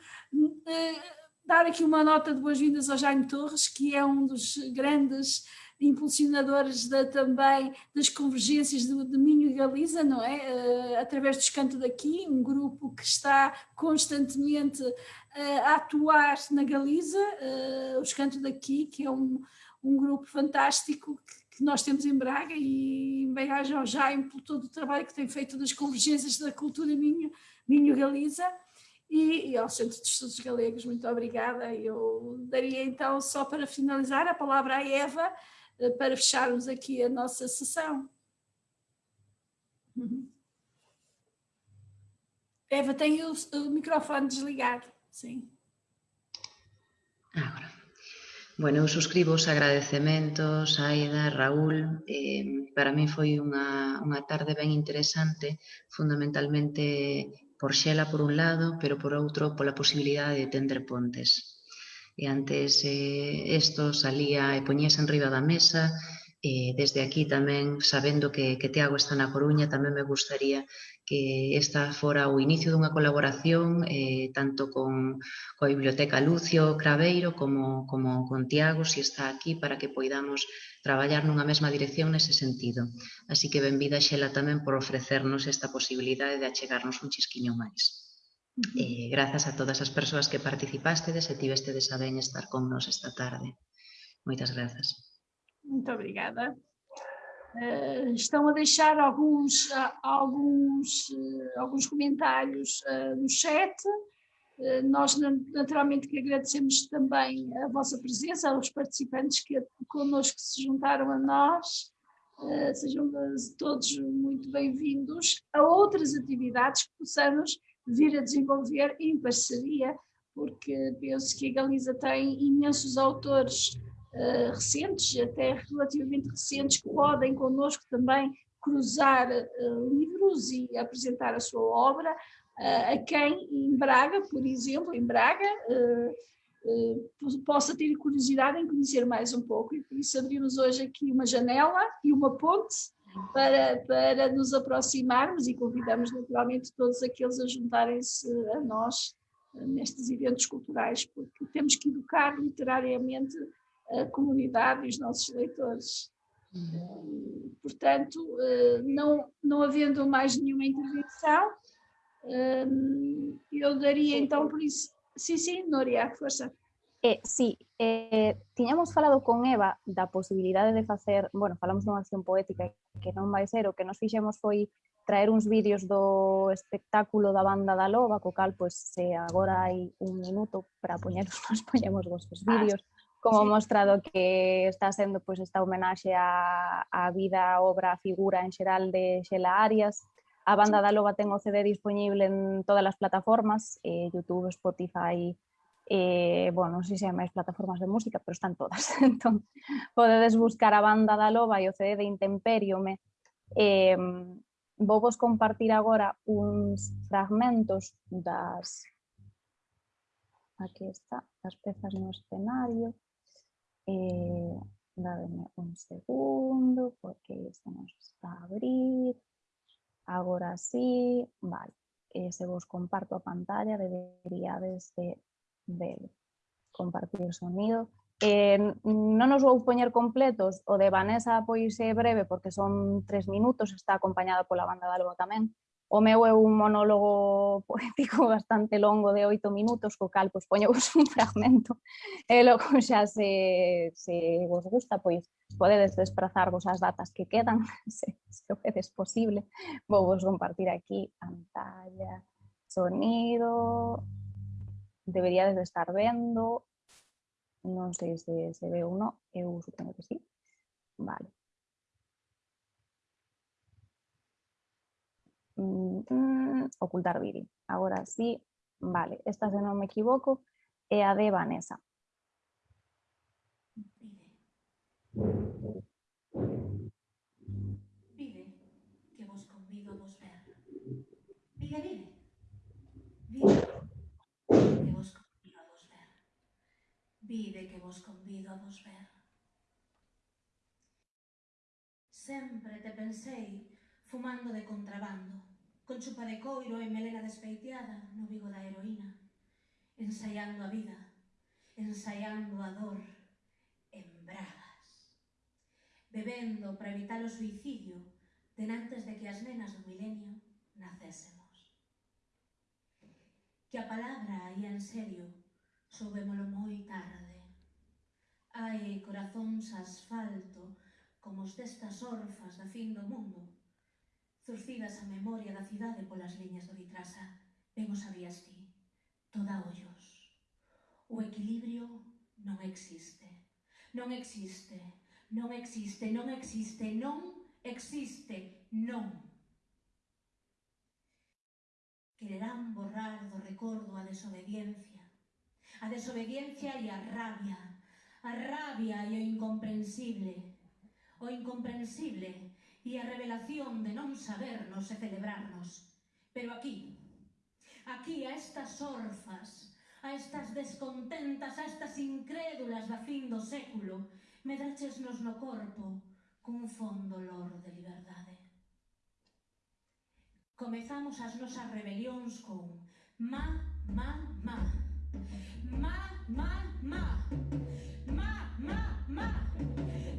eh, dar aqui uma nota de boas-vindas ao Jaime Torres, que é um dos grandes impulsionadores da, também das convergências Minho e Galiza, não é? Uh, através do Escanto daqui, um grupo que está constantemente uh, a atuar na Galiza, uh, o Escanto daqui, que é um, um grupo fantástico que, que nós temos em Braga e em bem-aja ao Jaime por todo o trabalho que tem feito das convergências da cultura Minho, Minho Galiza e, e ao Centro de Estudos Galegos, muito obrigada. Eu daria então, só para finalizar, a palavra à Eva eh, para fecharmos aqui a nossa sessão. Uhum. Eva, tem o, o desligado, sim. Agora. Bueno, eu suscribo os agradecementos, Aida, Raúl. Eh, para min foi unha, unha tarde ben interesante, fundamentalmente por Xela por un lado, pero por outro pola posibilidade de tender pontes. E antes eh, esto salía e poñese en riba da mesa, eh, desde aquí tamén, sabendo que, que Tiago está na Coruña, tamén me gustaría que esta fora o inicio dunha colaboración eh, tanto con, coa Biblioteca Lucio Craveiro como, como con Tiago, se si está aquí, para que poidamos traballar nunha mesma dirección nese sentido. Así que benvida Xela tamén por ofrecernos esta posibilidade de achegarnos un chisquiño máis. Eh, grazas a todas as persoas que participastedes e tivestedes a ben estar con nos esta tarde. Moitas grazas. Muito obrigada. Uh, estão a deixar alguns, uh, alguns, uh, alguns comentários no chat. nós naturalmente que agradecemos também a vossa presença, aos participantes que connosco se juntaram a nós. sejam todos muito bem-vindos a outras atividades que possamos vir a desenvolver em parceria, porque penso que a Galiza tem imensos autores uh, recentes, até relativamente recentes, que podem connosco também cruzar uh, livros e apresentar a sua obra uh, a quem em Braga, por exemplo, em Braga, possa ter curiosidade em conhecer mais um pouco. E por isso abrimos hoje aqui uma janela e uma ponte para, para nos aproximarmos e convidamos naturalmente todos aqueles a juntarem-se a nós nestes eventos culturais, porque temos que educar literariamente a comunidade e os nossos leitores. Uhum. Portanto, eh, não, não havendo mais nenhuma intervenção, eh, eu daria então por isso. Sim, sim, Noria, força. Eh, sí, eh, tiñamos falado con Eva da posibilidade de facer, bueno, falamos dunha acción poética que non vai ser, o que nos fixemos foi traer uns vídeos do espectáculo da banda da Loba, co cal, pois, se agora hai un minuto para poñeros, nos poñemos vos os vídeos. Ah, como sí. mostrado que está sendo pois, esta homenaxe á, á vida, obra, figura en xeral de Xela Arias. A banda da Loba ten o CD disponible en todas as plataformas, eh, YouTube, Spotify, eh, bueno, non sei se hai máis plataformas de música, pero están todas. entón, podedes buscar a banda da Loba e o CD de Intemperiome. Eh, vos compartir agora uns fragmentos das aquí está, as pezas no escenario. Eh, un segundo porque isto nos está a abrir. Agora sí, vale. Eh, se vos comparto a pantalla deberíades de ver compartir sonido. Eh, non nos vou poñer completos, o de Vanessa pois é breve porque son tres minutos, está acompañada pola banda de Alba tamén, O meu é un monólogo poético bastante longo de oito minutos, co cal pois, poño un fragmento e logo xa se, se vos gusta, pois podedes desplazarvos as datas que quedan, se, se o vedes posible. Vou vos compartir aquí pantalla, sonido, deberías de estar viendo no sé si se ve uno, EU supongo que sí, vale. Mm, mm, ocultar vídeo, ahora sí, vale, esta si no me equivoco, EAD Vanessa. Sempre te pensei fumando de contrabando, con chupa de coiro e melena despeiteada no vigo da heroína, ensaiando a vida, ensaiando a dor, en bragas, bebendo para evitar o suicidio denantes de que as nenas do milenio nacésemos. Que a palabra aí en serio soubémolo moi tarde. Ai, corazóns asfalto, como os destas orfas da fin do mundo. Zurcidas a memoria da cidade polas liñas do Vitrasa, ben o sabías ti, toda ollos. O equilibrio non existe, non existe, non existe, non existe, non existe, non. Quererán borrar do recordo a desobediencia, a desobediencia e a rabia, a rabia e o incomprensible, o incomprensible e a revelación de non sabernos e celebrarnos. Pero aquí, aquí a estas orfas, a estas descontentas, a estas incrédulas da fin do século, medrachesnos no corpo cun fondo lor de liberdade. Comezamos as nosas rebelións con ma, ma, ma, ma, ma, ma, ma, ma, ma, ma, ma,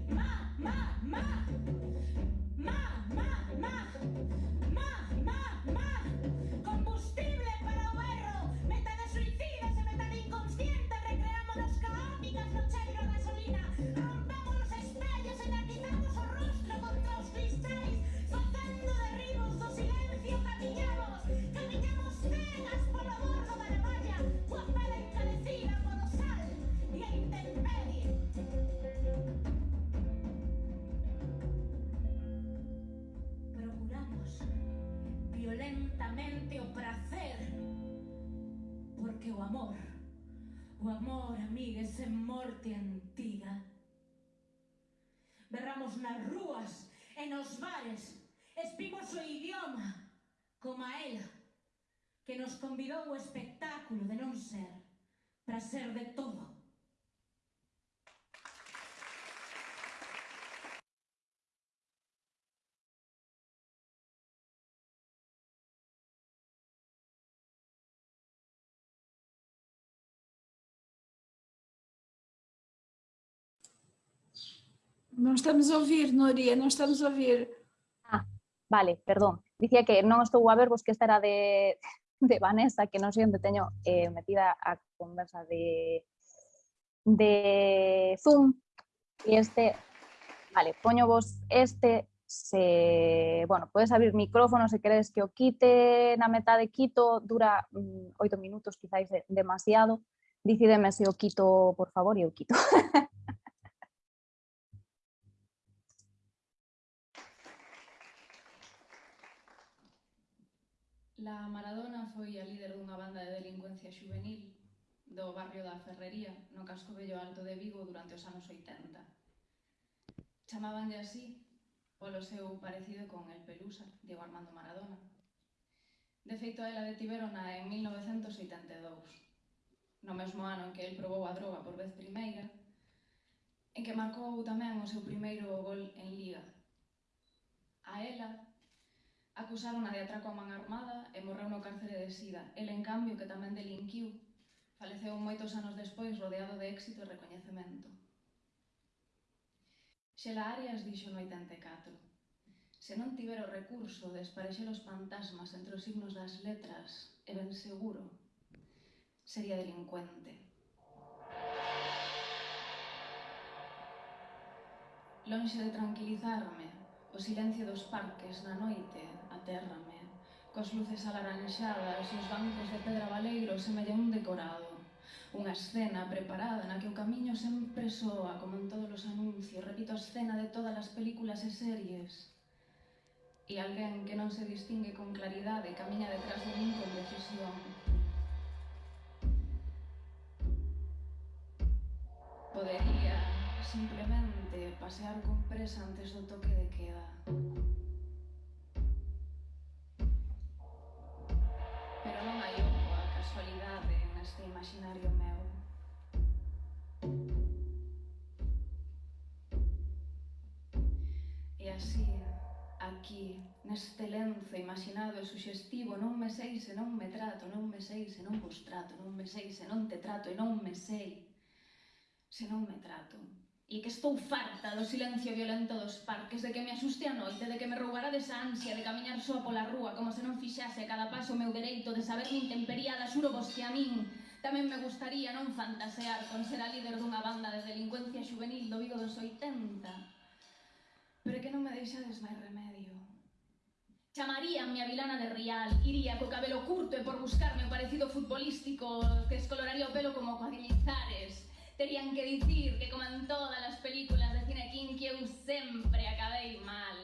ma, Ma, ma, ma. Ma, realmente o prazer Porque o amor O amor, amigues, é morte antiga. Berramos nas rúas e nos bares Espimos o idioma como a ela Que nos convidou o espectáculo de non ser Para ser de todo. Non estamos a ouvir, Núria, non estamos a ouvir. Vale, perdón. Dicía que non estou a ver, vos que esta era de, de Vanessa, que non sei onde teño eh, metida a conversa de, de Zoom. E este, vale, poño vos este, se, bueno, podes abrir micrófono se queres que o quite na metade quito, dura mm, oito minutos, quizáis de, demasiado. Dicídeme se o quito, por favor, e o quito. La Maradona foi a líder dunha banda de delincuencia juvenil do barrio da Ferrería, no casco vello alto de Vigo durante os anos 80. Chamabanlle así polo seu parecido con el Pelusa, Diego Armando Maradona. De feito, a ela detiverona en 1982, no mesmo ano en que el probou a droga por vez primeira, en que marcou tamén o seu primeiro gol en Liga. A ela Acusárona de atraco a man armada e morreu no cárcere de Sida. El, en cambio, que tamén delinquiu, faleceu moitos anos despois rodeado de éxito e recoñecemento. Xela Arias dixo no 84. Se non tiver o recurso de esparexer os fantasmas entre os signos das letras, e ben seguro, sería delincuente. Lonxe de tranquilizarme, o silencio dos parques na noite terra. Cos luces alaranxadas e os bancos de pedra valeiro semella un decorado. Unha escena preparada na que o camiño sempre soa, como en todos os anuncios, repito, a escena de todas as películas e series. E alguén que non se distingue con claridade camiña detrás de min con decisión. Podería simplemente pasear con presa antes do toque de queda. casualidade neste imaginario meu. E así, aquí, neste lenzo imaginado e suxestivo, non me sei se non me trato, non me sei se non vos trato, non me sei se non te trato e non me sei se non me trato e que estou farta do silencio violento dos parques, de que me asuste a noite, de que me roubara desa ansia de camiñar soa pola rúa, como se non fixase cada paso o meu dereito de saber min temperiada, xuro vos que a min tamén me gustaría non fantasear con ser a líder dunha banda de delincuencia juvenil do Vigo dos 80. Pero que non me deixades máis remedio. Chamaríanme a vilana de Rial, iría co cabelo curto e por buscarme o parecido futbolístico que escoloraría o pelo como coa Terían que dicir que, como en todas as películas de cine que eu sempre acabei mal.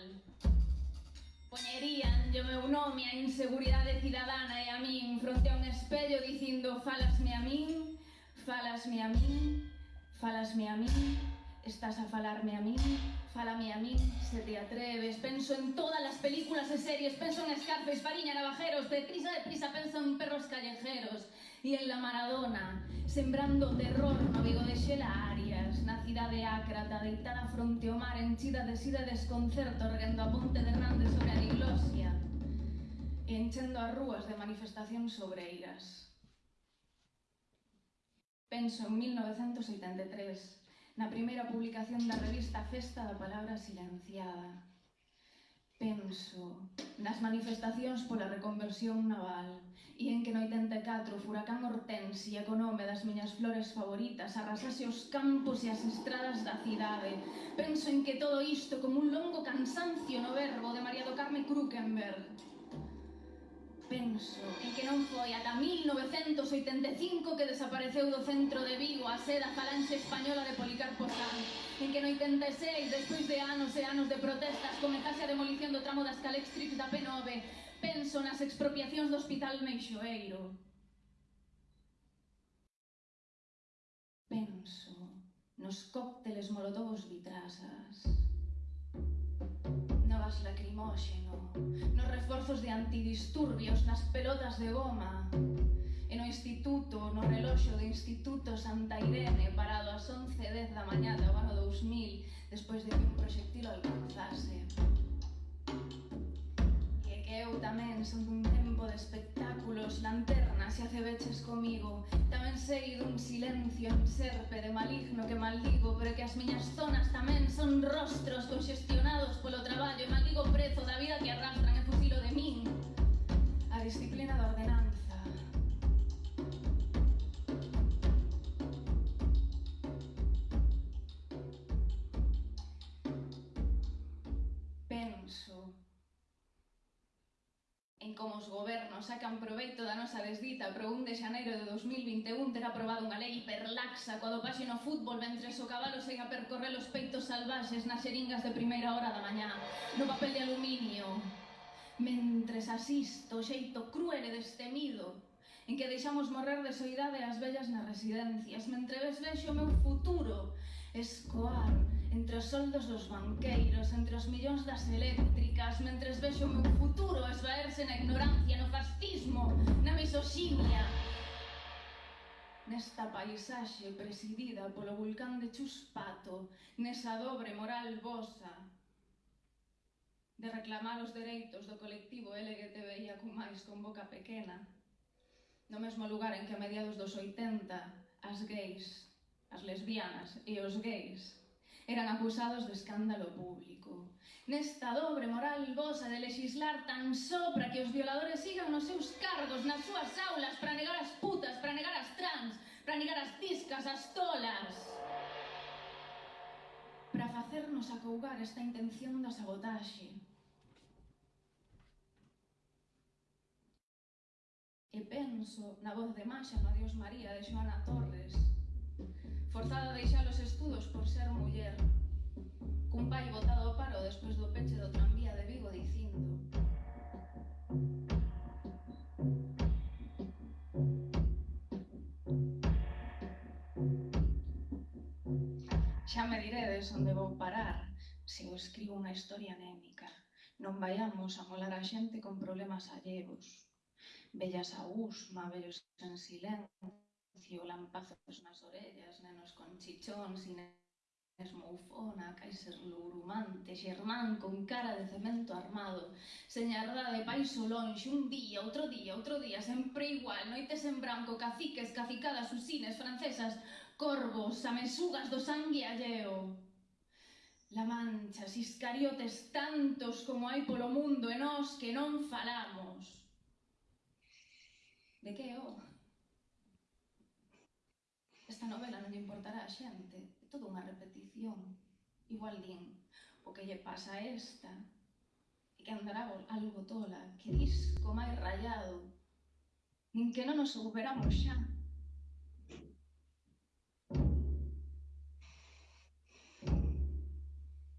Poñerían yo meu nome a inseguridade cidadana e a min fronte a un espello dicindo falasme a min, falasme a min, falasme a min, estás a falarme a min, falame a min, se te atreves. Penso en todas as películas e series, penso en Scarface, Fariña, Navajeros, deprisa, deprisa, penso en perros callejeros Diela Maradona, sembrando terror no Vigo de Xela Arias, na cidade ácrata, deitada fronte ao mar, enchida de sida desconcerto, rendo a ponte de Hernández sobre a diglosia, e enchendo as rúas de manifestacións sobreiras. Penso en 1983, na primeira publicación da revista Festa da Palabra Silenciada, Penso nas manifestacións pola reconversión naval e en que no 84 o furacán Hortensia co nome das miñas flores favoritas arrasase os campos e as estradas da cidade. Penso en que todo isto como un longo cansancio no verbo de María do Carme Krukenberg Penso en que non foi ata 1985 que desapareceu do centro de Vigo a seda falanxe española de Policarpo Sanz, en que no 86, despois de anos e anos de protestas, comezase a demolición do tramo das Calextrix da P9. Penso nas expropiacións do Hospital Meixoeiro. Penso nos cócteles molotovos vitrasas gas lacrimóxeno, nos reforzos de antidisturbios, nas pelotas de goma, e no instituto, no reloxo do Instituto Santa Irene, parado ás 11.10 da mañá do ano 2000, despois de que un proxectil alcanzase. E que eu tamén son dun tema tempo de espectáculos, lanternas e acebeches comigo Tamén sei dun silencio en serpe de maligno que maldigo Pero que as miñas zonas tamén son rostros congestionados polo traballo E maldigo prezo da vida que arrastran e fusilo de min. A disciplina da ordenanza. en como os gobernos sacan proveito da nosa desdita pro 1 de xaneiro de 2021 ter aprobado unha lei hiperlaxa coa dopaxe no fútbol mentre o cabalo segue a percorrer os peitos salvaxes nas xeringas de primeira hora da mañá no papel de aluminio. Mentres asisto o xeito cruel e destemido en que deixamos morrer de soidade as vellas nas residencias mentre ves vexo o meu futuro escoar Entre os soldos dos banqueiros, entre os millóns das eléctricas Mentres vexo o meu futuro esvaerse na ignorancia, no fascismo, na misoxinia. Nesta paisaxe presidida polo vulcán de Chuspato Nesa dobre moral vosa De reclamar os dereitos do colectivo LGTBIAQ+, con boca pequena No mesmo lugar en que a mediados dos 80 as gays, as lesbianas e os gays eran acusados do escándalo público. Nesta dobre moral goza de legislar tan só para que os violadores sigan nos seus cargos, nas súas aulas, para negar as putas, para negar as trans, para negar as tiscas, as tolas. Para facernos acougar esta intención da sabotaxe. E penso na voz de Masha no Dios María de Joana Torres, Forzada a deixar os estudos por ser muller. Cun pai botado ao paro despois do peche do tranvía de Vigo dicindo Xa me diredes onde vou parar se eu escribo unha historia anémica. Non vayamos a molar a xente con problemas allevos. Bellas agus, mabellos en silencio, violan pájaros nas orellas, nenos con chichóns, Inés Moufona, Kaiser Lourumante, Xermán con cara de cemento armado, señardade paiso longe, un día, outro día, outro día, sempre igual, noites en branco, caciques, cacicadas, usines, francesas, corvos, amesugas do sangue alleo. La mancha, iscariotes tantos como hai polo mundo e nós que non falamos. De que, oh? Esta novela non importará a xente, é toda unha repetición. Igual din, o que lle pasa a esta, e que andará algo tola, que disco máis rayado, nin que non nos souberamos xa.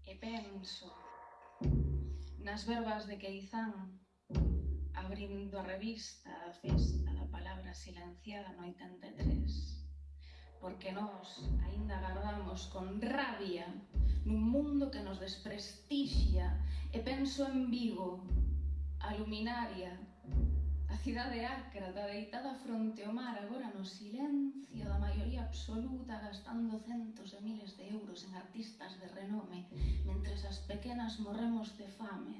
E penso nas verbas de Queizán, abrindo a revista a festa da palabra silenciada no 83 porque nós aínda agardamos con rabia nun mundo que nos desprestixia e penso en Vigo, a luminaria, a cidade ácrata deitada fronte ao mar agora no silencio da maioría absoluta gastando centos de miles de euros en artistas de renome mentres as pequenas morremos de fame.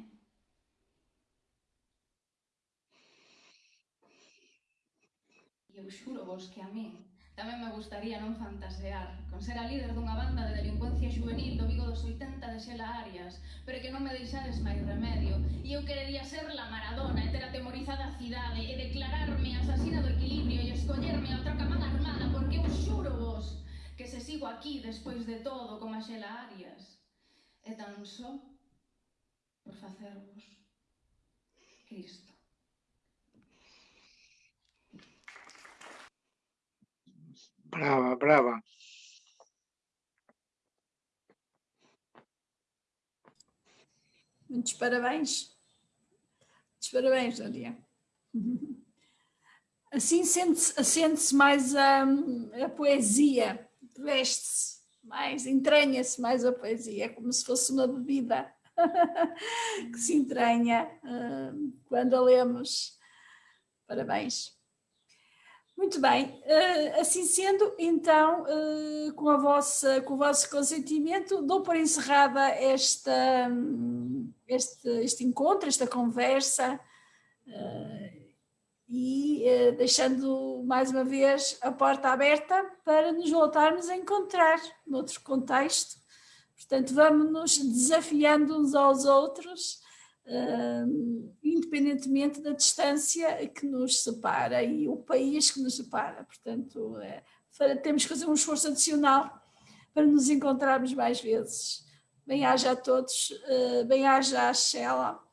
E eu xuro vos que a min Tamén me gustaría non fantasear con ser a líder dunha banda de delincuencia juvenil do Vigo dos 80 de Xela Arias, pero que non me deixades máis remedio. E eu querería ser la Maradona e ter atemorizada a cidade e declararme asasina do equilibrio e escollerme a outra camada armada porque eu xuro vos que se sigo aquí despois de todo como a Xela Arias. E tan só por facervos Cristo. Brava, brava. Muitos parabéns. Muitos parabéns, Maria. Assim sente-se sente mais a, a poesia, veste-se mais, entranha-se mais a poesia, é como se fosse uma bebida que se entranha uh, quando a lemos. Parabéns. Muito bem, uh, assim sendo, então, uh, com, a vossa, com o vosso consentimento, dou por encerrada esta, este, este encontro, esta conversa, uh, e deixando mais uma vez a porta aberta para nos voltarmos a encontrar noutro contexto. Portanto, vamos nos desafiando uns aos outros, uh, independentemente da distância que nos separa e o país que nos separa. Portanto, é, temos que fazer um esforço adicional para nos encontrarmos mais vezes. Bem-aja a todos, uh, bem-aja a Sheila,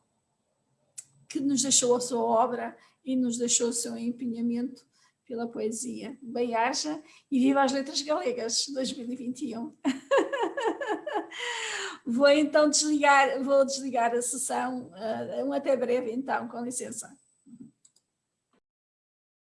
que nos deixou a sua obra e nos deixou o seu empenhamento pela poesia. Bem-aja e viva as letras galegas 2021. Vou então desligar, vou desligar a sessão. Uh, um até breve então, com licença.